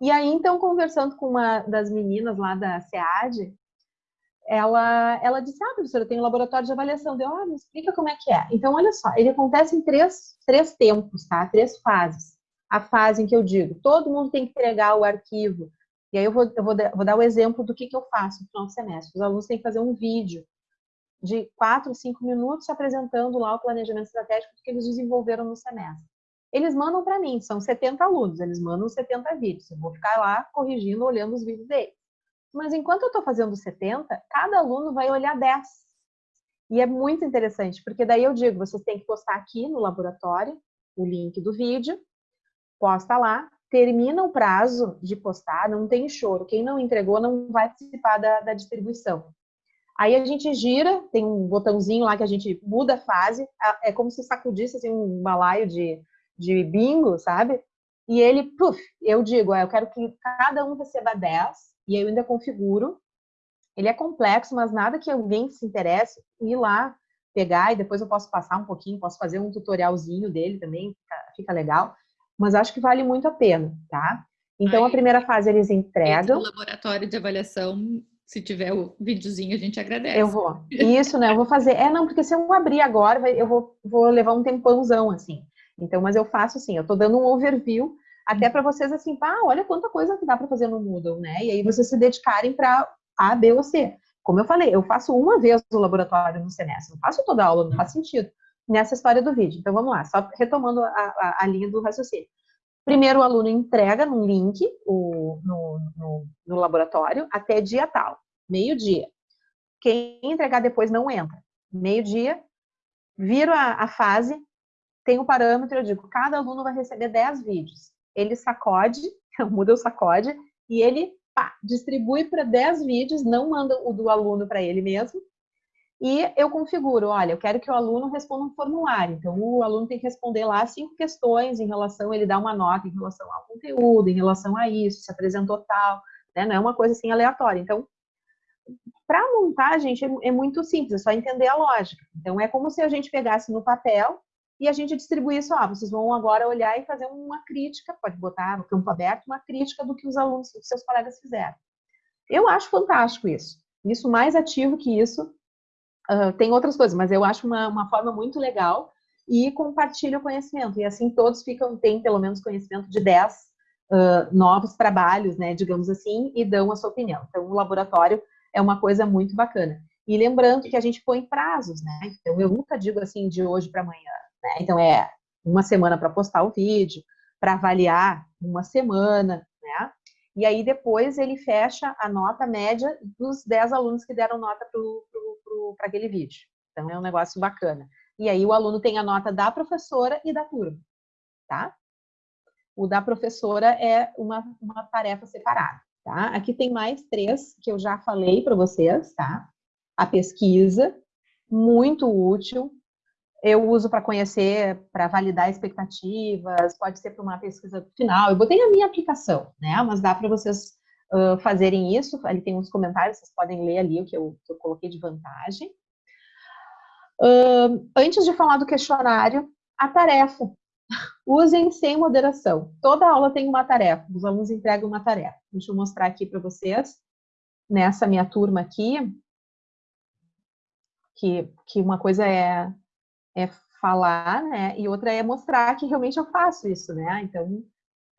E aí, então, conversando com uma das meninas lá da SEAD, ela, ela disse, ah, professora, tenho um laboratório de avaliação. Deu, ah, me explica como é que é. Então, olha só, ele acontece em três, três tempos, tá? Três fases. A fase em que eu digo, todo mundo tem que entregar o arquivo. E aí eu vou, eu vou, vou dar o exemplo do que, que eu faço no final do semestre. Os alunos têm que fazer um vídeo de quatro, cinco minutos apresentando lá o planejamento estratégico que eles desenvolveram no semestre. Eles mandam para mim, são 70 alunos, eles mandam 70 vídeos. Eu vou ficar lá corrigindo, olhando os vídeos deles. Mas enquanto eu estou fazendo 70, cada aluno vai olhar 10. E é muito interessante, porque daí eu digo, vocês têm que postar aqui no laboratório o link do vídeo, posta lá, termina o prazo de postar, não tem choro. Quem não entregou não vai participar da, da distribuição. Aí a gente gira, tem um botãozinho lá que a gente muda a fase, é como se sacudisse assim, um balaio de, de bingo, sabe? E ele, puf, eu digo, eu quero que cada um receba 10, e eu ainda configuro. Ele é complexo, mas nada que alguém se interesse ir lá pegar e depois eu posso passar um pouquinho, posso fazer um tutorialzinho dele também, fica, fica legal. Mas acho que vale muito a pena, tá? Então, Aí, a primeira fase eles entregam. No laboratório de avaliação, se tiver o videozinho, a gente agradece. Eu vou. Isso, né? Eu vou fazer. É, não, porque se eu abrir agora, eu vou, vou levar um tempãozão, assim. Então, mas eu faço assim, eu tô dando um overview até para vocês assim, pá, olha quanta coisa que dá para fazer no Moodle, né? E aí vocês se dedicarem para A, B ou C. Como eu falei, eu faço uma vez o laboratório no semestre, não faço toda a aula, não faz sentido nessa história do vídeo. Então vamos lá, só retomando a, a, a linha do raciocínio. Primeiro o aluno entrega num link o, no, no, no laboratório até dia tal, meio-dia. Quem entregar depois não entra. Meio-dia, viro a, a fase, tem o parâmetro, eu digo, cada aluno vai receber 10 vídeos ele sacode, muda o sacode, e ele pá, distribui para 10 vídeos, não manda o do aluno para ele mesmo, e eu configuro, olha, eu quero que o aluno responda um formulário. Então, o aluno tem que responder lá cinco questões em relação, ele dá uma nota em relação ao conteúdo, em relação a isso, se apresentou tal, né? Não é uma coisa assim aleatória. Então, para montar, gente, é, é muito simples, é só entender a lógica. Então, é como se a gente pegasse no papel e a gente distribui isso, ah, vocês vão agora olhar e fazer uma crítica, pode botar no campo aberto, uma crítica do que os alunos, os seus colegas fizeram. Eu acho fantástico isso. Isso mais ativo que isso, tem outras coisas, mas eu acho uma, uma forma muito legal e compartilha o conhecimento. E assim todos ficam, têm pelo menos conhecimento de 10 uh, novos trabalhos, né, digamos assim, e dão a sua opinião. Então, o laboratório é uma coisa muito bacana. E lembrando que a gente põe prazos, né? Então, eu nunca digo assim de hoje para amanhã. Né? Então, é uma semana para postar o vídeo, para avaliar uma semana, né? E aí, depois, ele fecha a nota média dos 10 alunos que deram nota para aquele vídeo. Então, é um negócio bacana. E aí, o aluno tem a nota da professora e da turma, tá? O da professora é uma, uma tarefa separada, tá? Aqui tem mais três que eu já falei para vocês, tá? A pesquisa, muito útil, eu uso para conhecer, para validar expectativas, pode ser para uma pesquisa final. Eu botei a minha aplicação, né? Mas dá para vocês uh, fazerem isso. Ali tem uns comentários, vocês podem ler ali o que eu, que eu coloquei de vantagem. Uh, antes de falar do questionário, a tarefa. Usem sem moderação. Toda aula tem uma tarefa, os alunos entregam uma tarefa. Deixa eu mostrar aqui para vocês, nessa minha turma aqui, que, que uma coisa é é falar, né? E outra é mostrar que realmente eu faço isso, né? Então,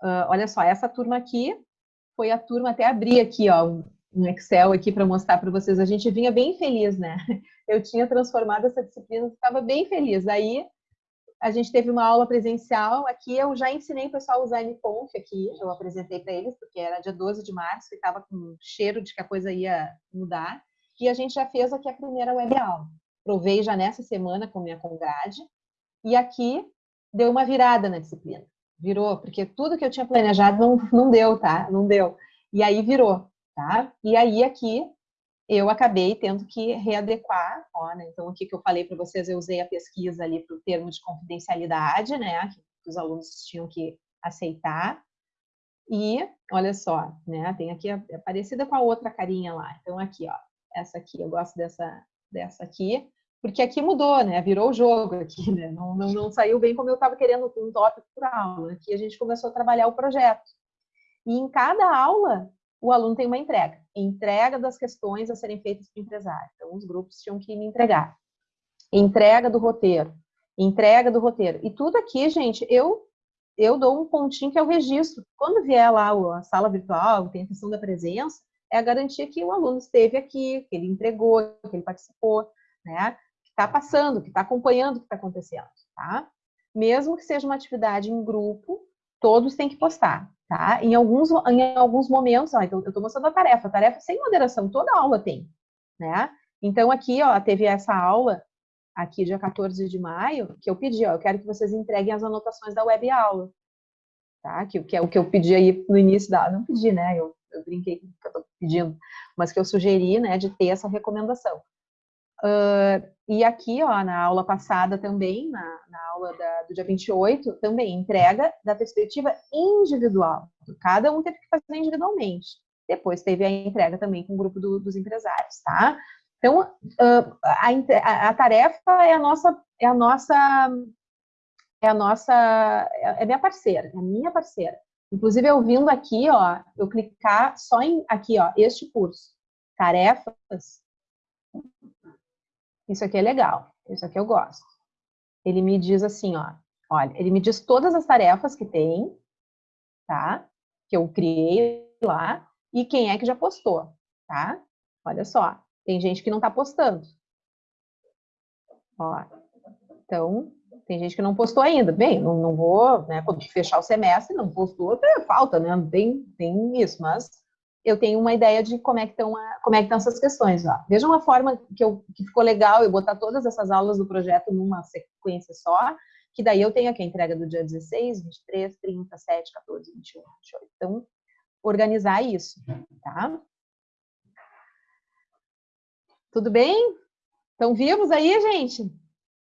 uh, olha só, essa turma aqui foi a turma, até abrir aqui, ó, um Excel aqui para mostrar para vocês. A gente vinha bem feliz, né? Eu tinha transformado essa disciplina, estava bem feliz. Aí a gente teve uma aula presencial aqui, eu já ensinei o pessoal a usar MConf aqui, eu apresentei para eles, porque era dia 12 de março e estava com cheiro de que a coisa ia mudar. E a gente já fez aqui a primeira web aula provei já nessa semana com minha congrade, e aqui deu uma virada na disciplina. Virou, porque tudo que eu tinha planejado não, não deu, tá? Não deu. E aí virou, tá? E aí aqui eu acabei tendo que readequar, ó, né? Então aqui que eu falei para vocês, eu usei a pesquisa ali para o termo de confidencialidade, né? Que os alunos tinham que aceitar. E olha só, né? Tem aqui é parecida com a outra carinha lá. Então aqui, ó, essa aqui, eu gosto dessa dessa aqui porque aqui mudou, né? Virou o jogo aqui, né? Não, não, não saiu bem como eu estava querendo um tópico por aula. Aqui a gente começou a trabalhar o projeto. E em cada aula, o aluno tem uma entrega. entrega das questões a serem feitas para o empresário. Então, os grupos tinham que me entregar. Entrega do roteiro. Entrega do roteiro. E tudo aqui, gente, eu eu dou um pontinho que é o registro. Quando vier lá a sala virtual, tem a questão da presença, é a garantia que o aluno esteve aqui, que ele entregou, que ele participou, né? Está passando, que está acompanhando o que está acontecendo, tá? Mesmo que seja uma atividade em grupo, todos têm que postar, tá? Em alguns, em alguns momentos, ó, então eu estou mostrando a tarefa, a tarefa sem moderação, toda aula tem, né? Então aqui, ó, teve essa aula aqui dia 14 de maio, que eu pedi, ó, eu quero que vocês entreguem as anotações da web aula, tá? Que, que é o que eu pedi aí no início da, não pedi, né? Eu, eu brinquei que eu tô pedindo, mas que eu sugeri, né, de ter essa recomendação. Uh, e aqui, ó, na aula passada também, na, na aula da, do dia 28, também entrega da perspectiva individual. Cada um teve que fazer individualmente. Depois teve a entrega também com o grupo do, dos empresários, tá? Então, uh, a, a, tarefa é a nossa, é a nossa, é a nossa, é minha parceira, é a minha parceira. Inclusive, eu vindo aqui, ó, eu clicar só em, aqui, ó, este curso, tarefas, isso aqui é legal, isso aqui eu gosto. Ele me diz assim, ó, olha, ele me diz todas as tarefas que tem, tá? Que eu criei lá, e quem é que já postou, tá? Olha só, tem gente que não está postando. Ó, então, tem gente que não postou ainda. Bem, não, não vou, né, quando fechar o semestre, não postou, falta, né? Tem, tem isso, mas eu tenho uma ideia de como é que estão, como é que estão essas questões. Ó. Veja uma forma que, eu, que ficou legal eu botar todas essas aulas do projeto numa sequência só, que daí eu tenho aqui a entrega do dia 16, 23, 30, 7, 14, 21, 28. Então, organizar isso, tá? Tudo bem? Estão vivos aí, gente?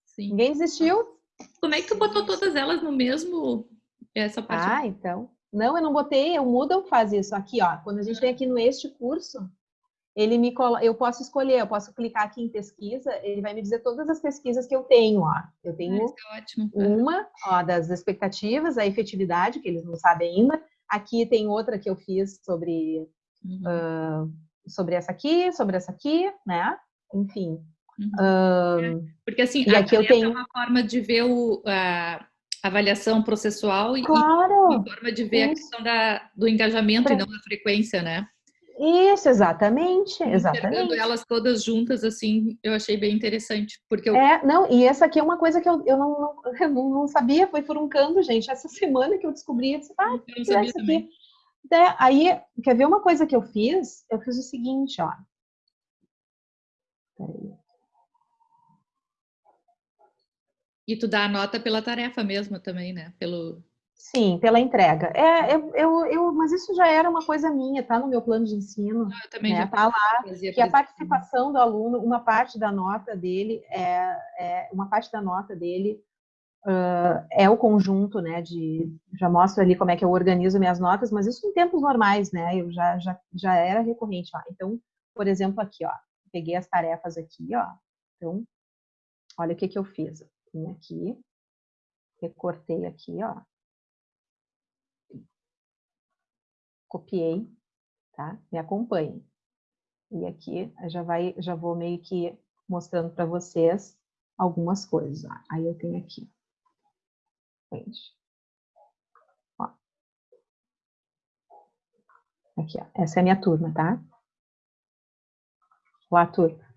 Sim. Ninguém desistiu? Como é que tu botou todas elas no mesmo essa parte? Ah, então. Não, eu não botei, o Moodle faz isso. Aqui, ó, quando a gente vem aqui no este curso, ele me colo... eu posso escolher, eu posso clicar aqui em pesquisa, ele vai me dizer todas as pesquisas que eu tenho, ó. Eu tenho ah, é uma, ó, das expectativas, a efetividade, que eles não sabem ainda. Aqui tem outra que eu fiz sobre uhum. uh, sobre essa aqui, sobre essa aqui, né? Enfim. Uhum. Porque assim, e aqui eu tenho é uma forma de ver o, a avaliação processual e, claro. uma forma de ver Isso. a questão da, do engajamento e não da frequência, né? Isso, exatamente, exatamente. elas todas juntas, assim, eu achei bem interessante, porque eu... É, não, e essa aqui é uma coisa que eu, eu, não, não, eu não sabia, foi furuncando, gente, essa semana que eu descobri, eu disse, ah, eu não sabia também. Aqui. Aí, quer ver uma coisa que eu fiz? Eu fiz o seguinte, ó. E tu dá a nota pela tarefa mesmo também, né? Pelo... Sim, pela entrega. É, eu, eu, eu, mas isso já era uma coisa minha, tá no meu plano de ensino. Ah, eu também né? já tá lá que a participação do aluno, uma parte da nota dele é, é uma parte da nota dele uh, é o conjunto, né, de, já mostro ali como é que eu organizo minhas notas, mas isso em tempos normais, né, eu já, já, já era recorrente lá. Então, por exemplo, aqui, ó, peguei as tarefas aqui, ó, então, olha o que que eu fiz. Vim aqui, recortei aqui, ó, copiei, tá? Me acompanhem. E aqui já vai, já vou meio que mostrando para vocês algumas coisas. Ó. Aí eu tenho aqui frente. Ó. Aqui, ó. Essa é a minha turma, tá? Olá, turma.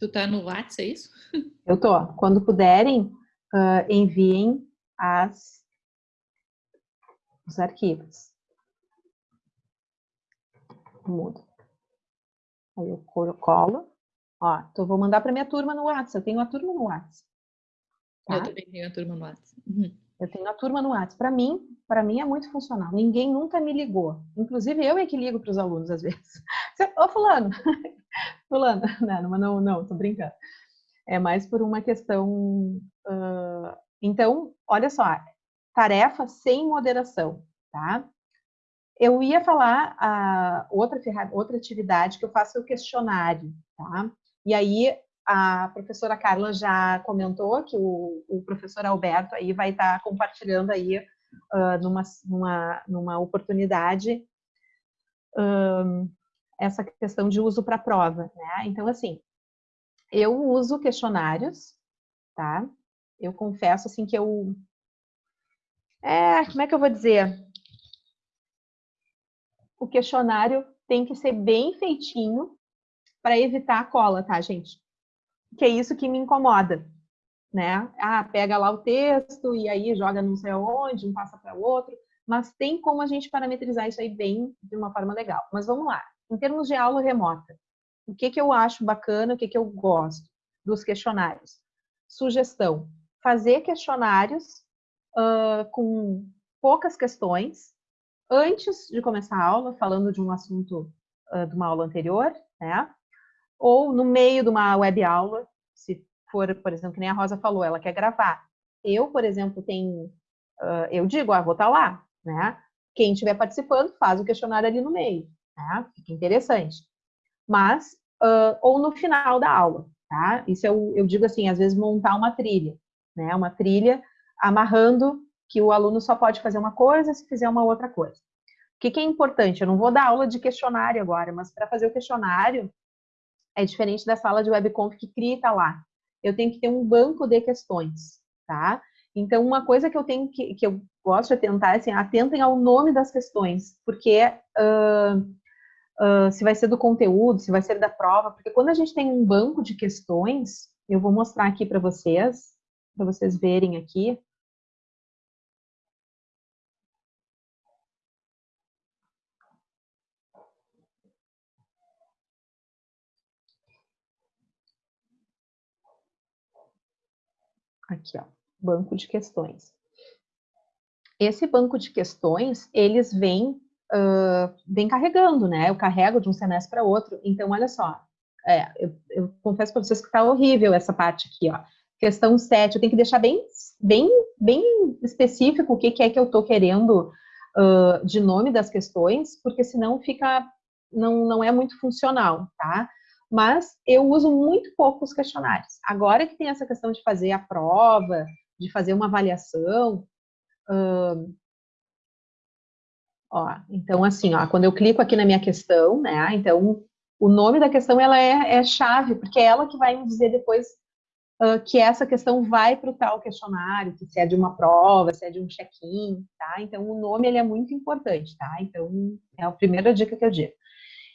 Tu tá no WhatsApp, é isso? Eu tô. Quando puderem, uh, enviem as, os arquivos. Mudo. Aí eu colo. Ó, então vou mandar para minha turma no WhatsApp. Eu tenho a turma no WhatsApp. Tá? Eu também tenho a turma no WhatsApp. Uhum. Eu tenho a turma no WhatsApp. Para mim, para mim é muito funcional. Ninguém nunca me ligou. Inclusive eu é que ligo para os alunos às vezes. Ô fulano, fulano, não, não, não, tô brincando. É mais por uma questão. Uh... Então, olha só, tarefa sem moderação, tá? Eu ia falar a outra, outra atividade que eu faço é o questionário, tá? E aí, a professora Carla já comentou que o, o professor Alberto aí vai estar tá compartilhando aí uh, numa, numa, numa oportunidade um, essa questão de uso para prova, né? Então, assim, eu uso questionários, tá? Eu confesso, assim, que eu... É, como é que eu vou dizer? O questionário tem que ser bem feitinho para evitar a cola, tá, gente? Que é isso que me incomoda, né? Ah, pega lá o texto e aí joga não sei aonde, um passa para o outro, mas tem como a gente parametrizar isso aí bem, de uma forma legal. Mas vamos lá. Em termos de aula remota, o que, que eu acho bacana, o que, que eu gosto dos questionários? Sugestão, fazer questionários uh, com poucas questões antes de começar a aula, falando de um assunto uh, de uma aula anterior, né? Ou no meio de uma web aula, se for, por exemplo, que nem a Rosa falou, ela quer gravar. Eu, por exemplo, tenho, uh, eu digo, ah, vou estar tá lá, né? Quem estiver participando faz o questionário ali no meio, né? Fica interessante. Mas, uh, ou no final da aula, tá? Isso eu, eu digo assim, às vezes montar uma trilha, né? Uma trilha amarrando que o aluno só pode fazer uma coisa se fizer uma outra coisa. O que, que é importante? Eu não vou dar aula de questionário agora, mas para fazer o questionário é diferente da sala de webconf que cria e tá lá. Eu tenho que ter um banco de questões, tá? Então, uma coisa que eu tenho que, que eu gosto de atentar é assim, atentem ao nome das questões, porque uh, uh, se vai ser do conteúdo, se vai ser da prova, porque quando a gente tem um banco de questões, eu vou mostrar aqui para vocês, para vocês verem aqui. Aqui, ó, banco de questões. Esse banco de questões, eles vêm, uh, vêm carregando, né? Eu carrego de um semestre para outro. Então, olha só, é, eu, eu confesso para vocês que está horrível essa parte aqui, ó. Questão 7, eu tenho que deixar bem, bem, bem específico o que, que é que eu estou querendo uh, de nome das questões, porque senão fica, não, não é muito funcional, tá? Mas eu uso muito pouco os questionários. Agora que tem essa questão de fazer a prova, de fazer uma avaliação, uh, ó, então assim, ó, quando eu clico aqui na minha questão, né, então o nome da questão ela é, é chave, porque é ela que vai me dizer depois uh, que essa questão vai para o tal questionário, que se é de uma prova, se é de um check-in, tá? Então, o nome, ele é muito importante, tá? Então, é a primeira dica que eu digo.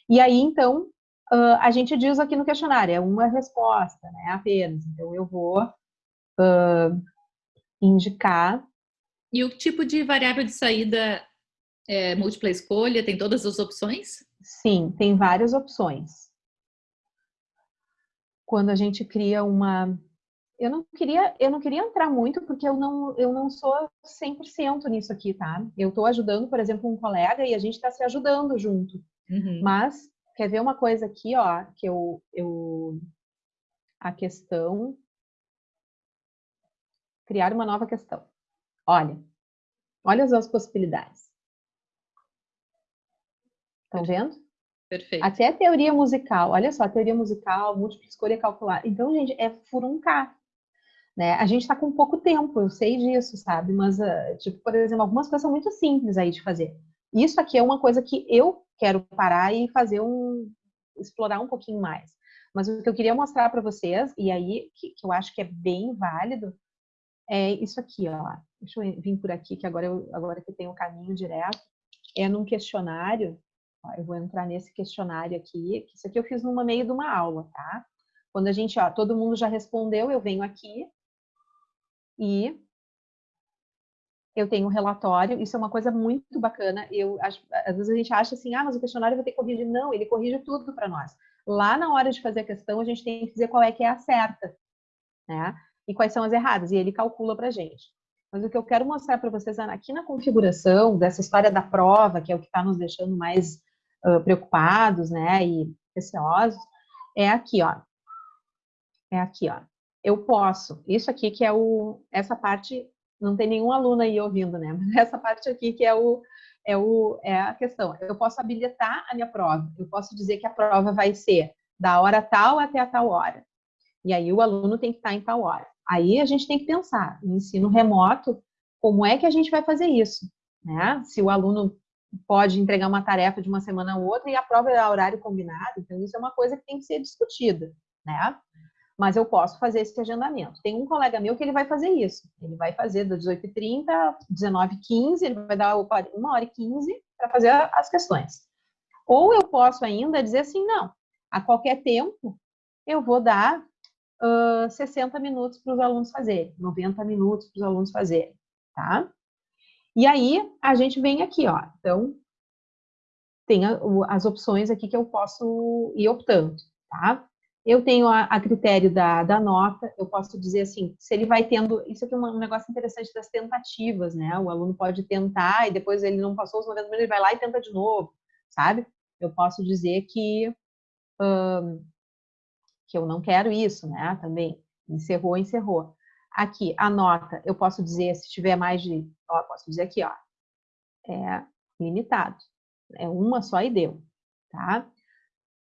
E aí, então, uh, a gente diz aqui no questionário, é uma resposta, né, apenas. Então, eu vou uh, indicar... E o tipo de variável de saída é múltipla escolha, tem todas as opções? Sim, tem várias opções. Quando a gente cria uma eu não queria, eu não queria entrar muito porque eu não, eu não sou 100% nisso aqui, tá? Eu estou ajudando, por exemplo, um colega e a gente está se ajudando junto. Uhum. Mas quer ver uma coisa aqui, ó, que eu, eu a questão criar uma nova questão. Olha, olha as possibilidades. Estão vendo? Perfeito. Até a teoria musical, olha só, teoria musical, múltipla escolha calcular. Então, gente, é furuncar. Né? A gente está com pouco tempo, eu sei disso, sabe? Mas, uh, tipo, por exemplo, algumas coisas são muito simples aí de fazer. Isso aqui é uma coisa que eu quero parar e fazer um... explorar um pouquinho mais. Mas o que eu queria mostrar para vocês, e aí, que, que, eu acho que é bem válido, é isso aqui, ó. Deixa eu vir por aqui, que agora, eu, agora que tenho o caminho direto. É num questionário, ó, eu vou entrar nesse questionário aqui, que isso aqui eu fiz no meio de uma aula, tá? Quando a gente, ó, todo mundo já respondeu, eu venho aqui, e eu tenho um relatório, isso é uma coisa muito bacana. Eu acho, às vezes a gente acha assim, ah, mas o questionário vai ter que corrigir. Não, ele corrige tudo para nós. Lá na hora de fazer a questão, a gente tem que dizer qual é que é a certa, né? E quais são as erradas, e ele calcula para a gente. Mas o que eu quero mostrar para vocês aqui na configuração dessa história da prova, que é o que está nos deixando mais uh, preocupados, né, e receosos, é aqui, ó. É aqui, ó eu posso. Isso aqui que é o, essa parte, não tem nenhum aluno aí ouvindo, né? Mas essa parte aqui que é o, é o, é a questão. Eu posso habilitar a minha prova. Eu posso dizer que a prova vai ser da hora tal até a tal hora. E aí o aluno tem que estar em tal hora. Aí a gente tem que pensar, no ensino remoto, como é que a gente vai fazer isso? Né? Se o aluno pode entregar uma tarefa de uma semana a outra e a prova é a horário combinado, então isso é uma coisa que tem que ser discutida, né? Mas eu posso fazer esse agendamento. Tem um colega meu que ele vai fazer isso. Ele vai fazer das 18h30 às 19h15, ele vai dar uma hora e 15 para fazer as questões. Ou eu posso ainda dizer assim, não, a qualquer tempo eu vou dar uh, 60 minutos para os alunos fazerem, 90 minutos para os alunos fazerem, tá? E aí, a gente vem aqui, ó. Então, tem as opções aqui que eu posso ir optando, tá? Eu tenho a, a, critério da, da nota, eu posso dizer assim, se ele vai tendo, isso aqui é um negócio interessante das tentativas, né? O aluno pode tentar e depois ele não passou os 90 minutos, ele vai lá e tenta de novo, sabe? Eu posso dizer que, que eu não quero isso, né? Também, encerrou, encerrou. Aqui, a nota, eu posso dizer, se tiver mais de, ó, posso dizer aqui, ó, é limitado. É uma só e deu, tá?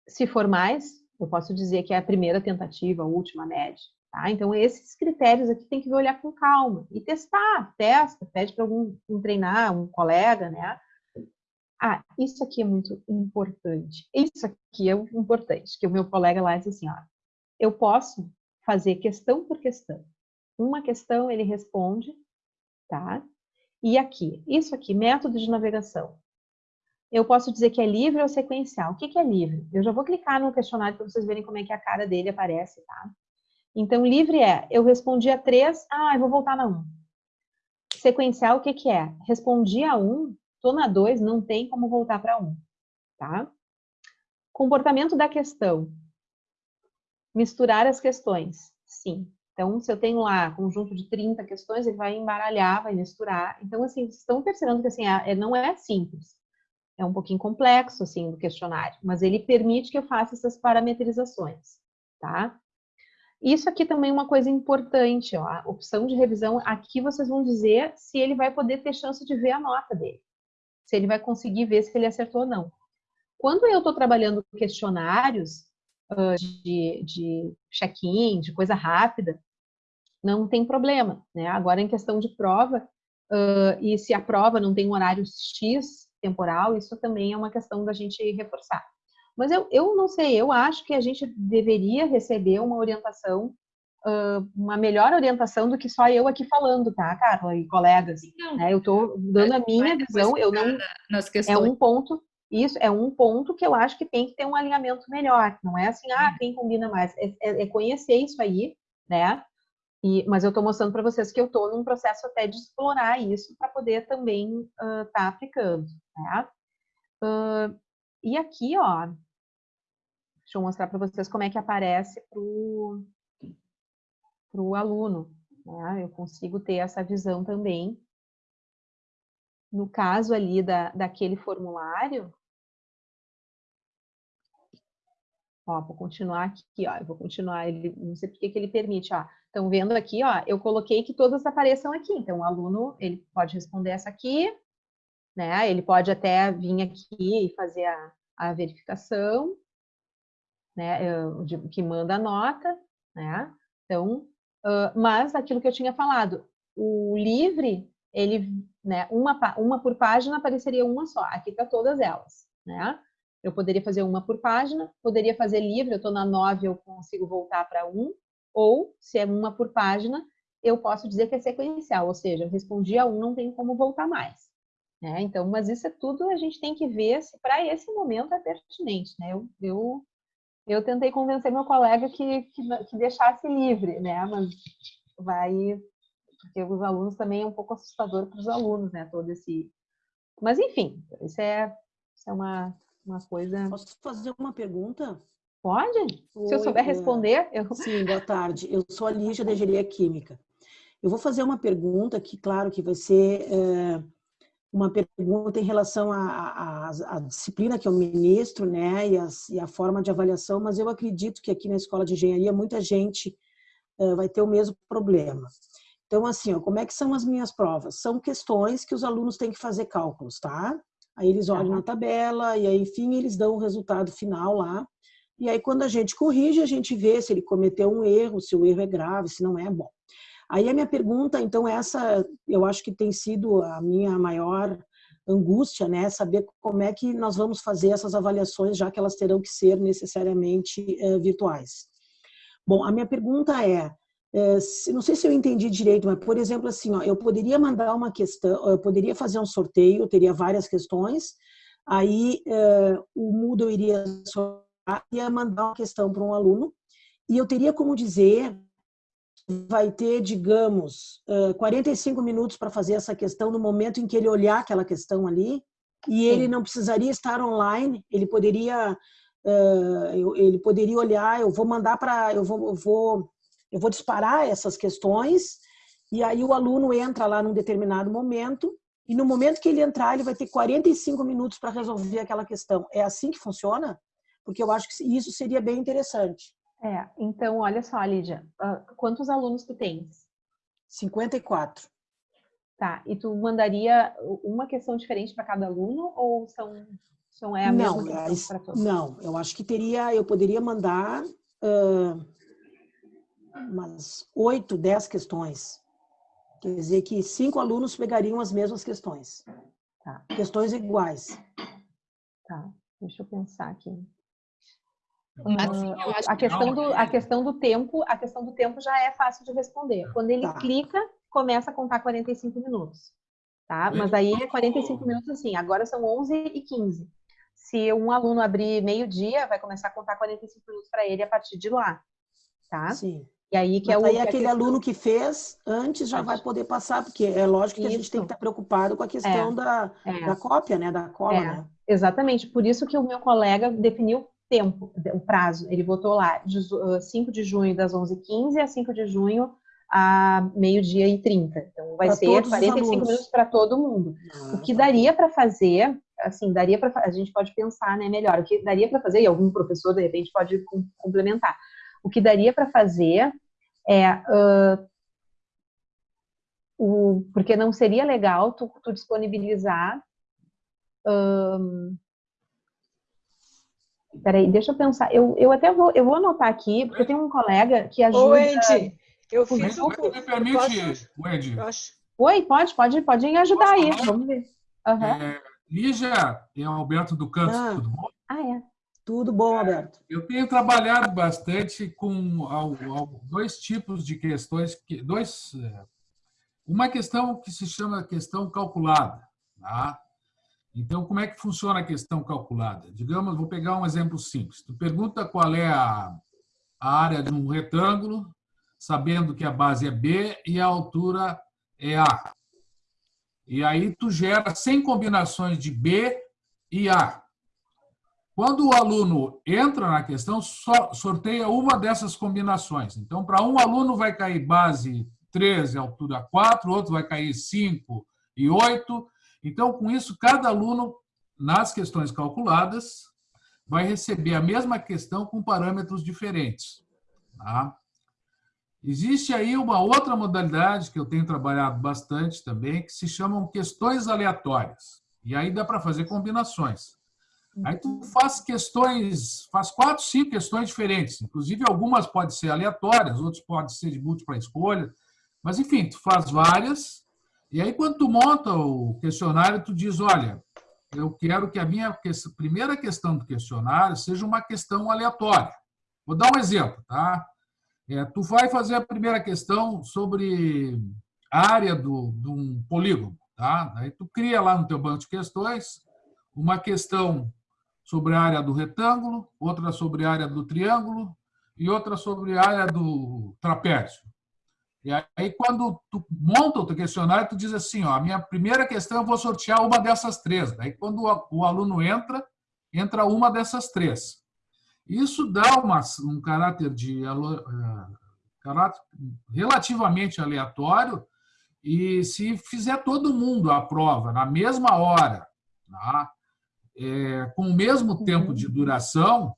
Se for mais, eu posso dizer que é a primeira tentativa, a última, média, tá? Então, esses critérios aqui tem que olhar com calma e testar, testa, pede para algum um treinar, um colega, né? Ah, isso aqui é muito importante. Isso aqui é importante, que o meu colega lá disse assim, ó, eu posso fazer questão por questão uma questão ele responde, tá? E aqui, isso aqui, método de navegação. Eu posso dizer que é livre ou sequencial. O que, que é livre? Eu já vou clicar no questionário para vocês verem como é que a cara dele aparece, tá? Então, livre é, eu respondi a três, ah, eu vou voltar na um. Sequencial, o que, que é? Respondi a um, tô na dois, não tem como voltar para um, tá? Comportamento da questão. Misturar as questões, sim. Então, se eu tenho lá conjunto de 30 questões, ele vai embaralhar, vai misturar. Então, assim, estão percebendo que assim, é, não é simples. É um pouquinho complexo, assim, o questionário, mas ele permite que eu faça essas parametrizações, tá? Isso aqui também é uma coisa importante, ó, a opção de revisão, aqui vocês vão dizer se ele vai poder ter chance de ver a nota dele, se ele vai conseguir ver se ele acertou ou não. Quando eu estou trabalhando questionários, de, de check-in, de coisa rápida, não tem problema, né? Agora, em questão de prova, uh, e se a prova não tem um horário X temporal, isso também é uma questão da gente reforçar. Mas eu, eu não sei, eu acho que a gente deveria receber uma orientação, uma melhor orientação do que só eu aqui falando, tá, Carla e colegas? Não, né? Eu estou dando a minha visão, eu não... Nas questões. É um ponto isso é um ponto que eu acho que tem que ter um alinhamento melhor. Não é assim, ah, quem combina mais. É, é, é conhecer isso aí, né? E, mas eu estou mostrando para vocês que eu estou num processo até de explorar isso para poder também estar uh, tá aplicando, né? Uh, e aqui, ó, deixa eu mostrar para vocês como é que aparece para o aluno. Né? Eu consigo ter essa visão também. No caso ali da, daquele formulário, Ó, vou continuar aqui, ó, eu vou continuar, ele, não sei porque que ele permite, ó. Estão vendo aqui, ó, eu coloquei que todas apareçam aqui. Então, o aluno, ele pode responder essa aqui, né? Ele pode até vir aqui e fazer a, a verificação, né? De, que manda a nota, né? Então, uh, mas aquilo que eu tinha falado, o livre, ele, né? Uma, uma por página apareceria uma só. Aqui tá todas elas, né? Eu poderia fazer uma por página, poderia fazer livre, eu estou na 9, eu consigo voltar para um, ou, se é uma por página, eu posso dizer que é sequencial, ou seja, eu respondi a um, não tem como voltar mais. Né? Então, mas isso é tudo a gente tem que ver se para esse momento é pertinente. Né? Eu, eu, eu tentei convencer meu colega que, que, que deixasse livre, né? mas vai... Porque os alunos também é um pouco assustador para os alunos, né? Todo esse... Mas, enfim, isso é, isso é uma, uma coisa. Posso fazer uma pergunta? Pode? Oi, Se eu souber responder, eu. Sim, boa tarde. Eu sou a Lígia da Engenharia Química. Eu vou fazer uma pergunta que, claro, que vai ser é, uma pergunta em relação à disciplina que eu ministro, né, e, as, e, a forma de avaliação, mas eu acredito que aqui na Escola de Engenharia muita gente é, vai ter o mesmo problema. Então, assim, ó, como é que são as minhas provas? São questões que os alunos têm que fazer cálculos, tá? Aí eles olham na tabela e aí, enfim, eles dão o resultado final lá. e aí quando a gente corrige, a gente vê se ele cometeu um erro, se o erro é grave, se não é bom. Aí a minha pergunta, então, essa eu acho que tem sido a minha maior angústia, né? Saber como é que nós vamos fazer essas avaliações, já que elas terão que ser necessariamente uh, virtuais. Bom, a minha pergunta é, é, não sei se eu entendi direito, mas, por exemplo, assim, ó, eu poderia mandar uma questão, eu poderia fazer um sorteio, teria várias questões, aí é, o Moodle iria, iria mandar uma questão para um aluno, e eu teria como dizer vai ter, digamos, 45 minutos para fazer essa questão no momento em que ele olhar aquela questão ali, e ele não precisaria estar online, ele poderia ele poderia olhar, eu vou mandar para, eu vou, eu vou, eu vou disparar essas questões, e aí o aluno entra lá num determinado momento, e no momento que ele entrar, ele vai ter 45 minutos para resolver aquela questão. É assim que funciona? Porque eu acho que isso seria bem interessante. É, então, olha só, Lídia, uh, quantos alunos tu tens? 54. Tá, e tu mandaria uma questão diferente para cada aluno ou são, são é a não, mesma questão para todos? Não, eu acho que teria, eu poderia mandar uh, umas oito, dez questões. Quer dizer que cinco alunos pegariam as mesmas questões. Tá. Questões iguais. Tá, deixa eu pensar aqui. Assim, a questão do a questão do tempo, a questão do tempo já é fácil de responder. Quando ele tá. clica, começa a contar 45 minutos, tá? Mas aí é 45 minutos assim, agora são 11 e 15. Se um aluno abrir meio-dia, vai começar a contar 45 minutos para ele a partir de lá, tá? Sim. E aí que Mas é o aí aquele questão... aluno que fez antes já vai poder passar, porque é lógico que isso. a gente tem que estar preocupado com a questão é. Da, é. da cópia, né, da cola, é. né? Exatamente, por isso que o meu colega definiu tempo, o prazo. Ele botou lá de 5 ah, de junho das 11h15 a 5 de junho a meio-dia e 30. Então vai pra ser 45 minutos para todo mundo. Ah, o que tá. daria para fazer, assim, daria para a gente pode pensar, né, melhor, o que daria para fazer e algum professor de repente pode complementar. O que daria para fazer é uh, o, porque não seria legal tu, tu disponibilizar um, Peraí, deixa eu pensar. Eu, eu até vou, eu vou anotar aqui, porque tem um colega que ajuda... Ô, Andy, eu fiz um... Me permite, Wendy? Oi, pode, pode, pode ajudar aí, vamos ver. Uhum. É, Lígia e Alberto do Canto, ah. tudo bom? Ah, é. Tudo bom, Alberto. É, eu tenho trabalhado bastante com dois tipos de questões, dois, é, uma questão que se chama questão calculada, tá? Então, como é que funciona a questão calculada? Digamos, vou pegar um exemplo simples. Tu pergunta qual é a, a área de um retângulo, sabendo que a base é B e a altura é A. E aí tu gera 100 combinações de B e A. Quando o aluno entra na questão, sorteia uma dessas combinações. Então, para um aluno vai cair base 13, altura 4, outro vai cair 5 e 8, então, com isso, cada aluno, nas questões calculadas, vai receber a mesma questão com parâmetros diferentes. Tá? Existe aí uma outra modalidade que eu tenho trabalhado bastante também, que se chamam questões aleatórias. E aí dá para fazer combinações. Aí tu faz questões, faz quatro, cinco questões diferentes. Inclusive, algumas podem ser aleatórias, outras podem ser de múltipla escolha. Mas, enfim, tu faz várias e aí, quando tu monta o questionário, tu diz, olha, eu quero que a minha primeira questão do questionário seja uma questão aleatória. Vou dar um exemplo, tá? É, tu vai fazer a primeira questão sobre área do, de um polígono, tá? Aí tu cria lá no teu banco de questões uma questão sobre a área do retângulo, outra sobre a área do triângulo e outra sobre a área do trapézio. E aí, quando tu monta o teu questionário, tu diz assim, ó, a minha primeira questão eu vou sortear uma dessas três. Daí, quando o aluno entra, entra uma dessas três. Isso dá uma, um caráter de uh, caráter relativamente aleatório e se fizer todo mundo a prova na mesma hora, tá? é, com o mesmo tempo de duração,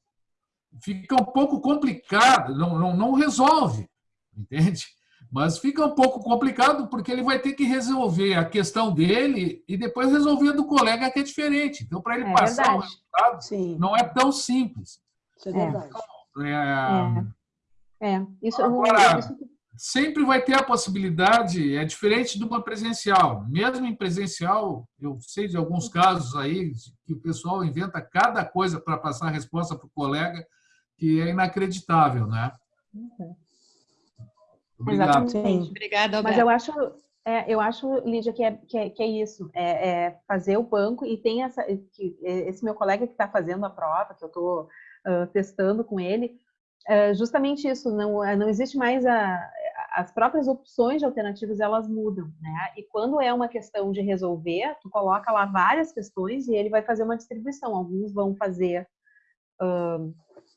fica um pouco complicado, não, não, não resolve, entende? Mas fica um pouco complicado porque ele vai ter que resolver a questão dele e depois resolver do colega que é diferente. Então, para ele é passar verdade. o resultado, Sim. não é tão simples. Isso é verdade. É, é. é. Isso, Agora, isso... sempre vai ter a possibilidade, é diferente de uma presencial. Mesmo em presencial, eu sei de alguns casos aí que o pessoal inventa cada coisa para passar a resposta para o colega que é inacreditável, né? Uhum. Obrigado. Exatamente. Obrigada, Mas eu acho, é, eu acho, Lídia, que é, que é, que é isso, é, é, fazer o banco e tem essa, que, esse meu colega que está fazendo a prova, que eu estou uh, testando com ele, é justamente isso, não, não existe mais a, as próprias opções de alternativas, elas mudam, né? E quando é uma questão de resolver, tu coloca lá várias questões e ele vai fazer uma distribuição, alguns vão fazer... Uh,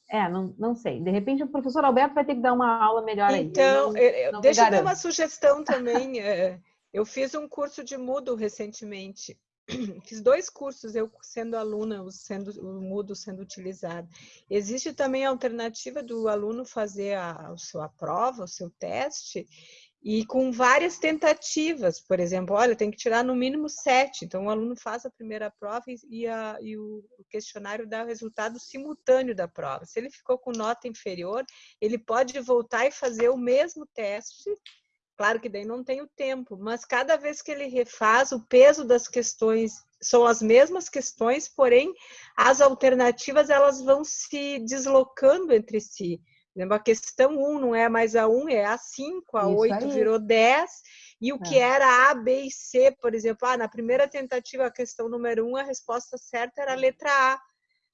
é, não, não sei. De repente o professor Alberto vai ter que dar uma aula melhor aí. Então, eu, não deixa eu dar uma sugestão também. É, eu fiz um curso de Moodle recentemente. Fiz dois cursos, eu sendo aluna, sendo, o Moodle sendo utilizado. Existe também a alternativa do aluno fazer a, a sua prova, o seu teste, e com várias tentativas, por exemplo, olha, tem que tirar no mínimo sete, então o aluno faz a primeira prova e, a, e o, questionário dá o resultado simultâneo da prova. Se ele ficou com nota inferior, ele pode voltar e fazer o mesmo teste, claro que daí não tem o tempo, mas cada vez que ele refaz, o peso das questões são as mesmas questões, porém as alternativas elas vão se deslocando entre si. A questão 1 não é mais a 1, é a 5, a Isso 8 aí. virou 10, e o é. que era A, B e C, por exemplo, ah, na primeira tentativa, a questão número 1, a resposta certa era a letra A.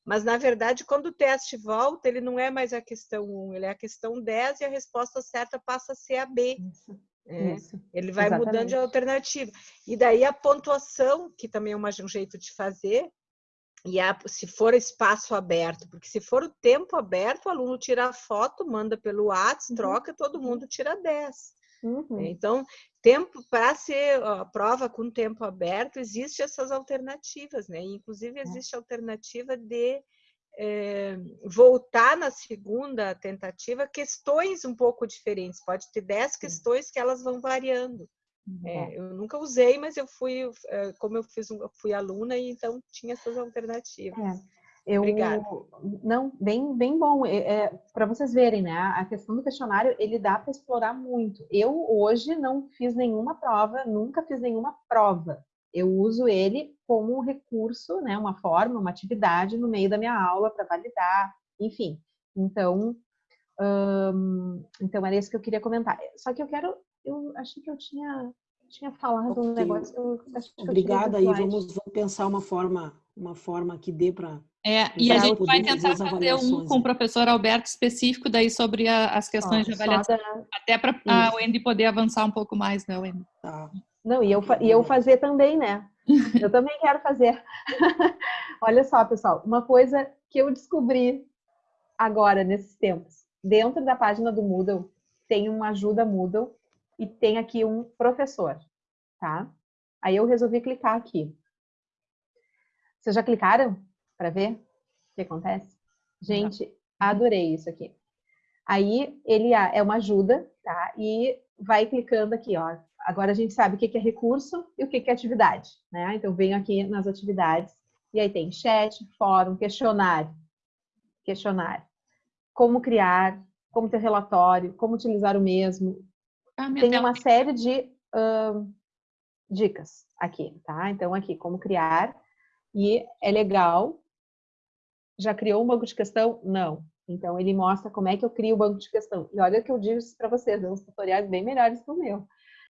Mas, na verdade, quando o teste volta, ele não é mais a questão 1, ele é a questão 10 e a resposta certa passa a ser a B. Isso. É, Isso. Ele vai Exatamente. mudando de alternativa. E daí a pontuação, que também é um jeito de fazer, e a, se for espaço aberto, porque se for o tempo aberto, o aluno tira a foto, manda pelo WhatsApp, uhum. troca, todo mundo tira 10. Uhum. Então, tempo para ser a prova com tempo aberto, existe essas alternativas, né? Inclusive é. existe a alternativa de é, voltar na segunda tentativa questões um pouco diferentes. Pode ter 10 questões que elas vão variando. É, eu nunca usei, mas eu fui, é, como eu fiz, fui aluna e então tinha essas alternativas. É, eu, Obrigada. Não, bem, bem bom. É, é para vocês verem, né? A questão do questionário ele dá para explorar muito. Eu hoje não fiz nenhuma prova, nunca fiz nenhuma prova. Eu uso ele como um recurso, né? Uma forma, uma atividade no meio da minha aula para validar, enfim. Então, hum, então era isso que eu queria comentar. Só que eu quero eu achei que eu tinha, tinha falado okay. um negócio. Eu, Obrigada aí, vamos, vamos pensar uma forma, uma forma que dê para. É, e a gente vai tentar fazer um com o professor Alberto específico daí sobre a, as questões de avaliação, da... até para a Wendy poder avançar um pouco mais, né, Wendy? Tá. Não, e eu, e eu fazer também, né? Eu também quero fazer. Olha só, pessoal, uma coisa que eu descobri agora, nesses tempos. Dentro da página do Moodle, tem uma ajuda Moodle e tem aqui um professor, tá? Aí eu resolvi clicar aqui. Vocês já clicaram para ver o que acontece? Gente, adorei isso aqui. Aí ele é uma ajuda, tá? E vai clicando aqui, ó. Agora a gente sabe o que é recurso e o que é atividade, né? Então venho aqui nas atividades e aí tem chat, fórum, questionário, questionário, como criar, como ter relatório, como utilizar o mesmo, ah, tem uma série de uh, dicas aqui, tá? Então, aqui, como criar. E é legal. Já criou um banco de questão? Não. Então, ele mostra como é que eu crio o banco de questão. E olha que eu disse para vocês, uns tutoriais bem melhores que o meu.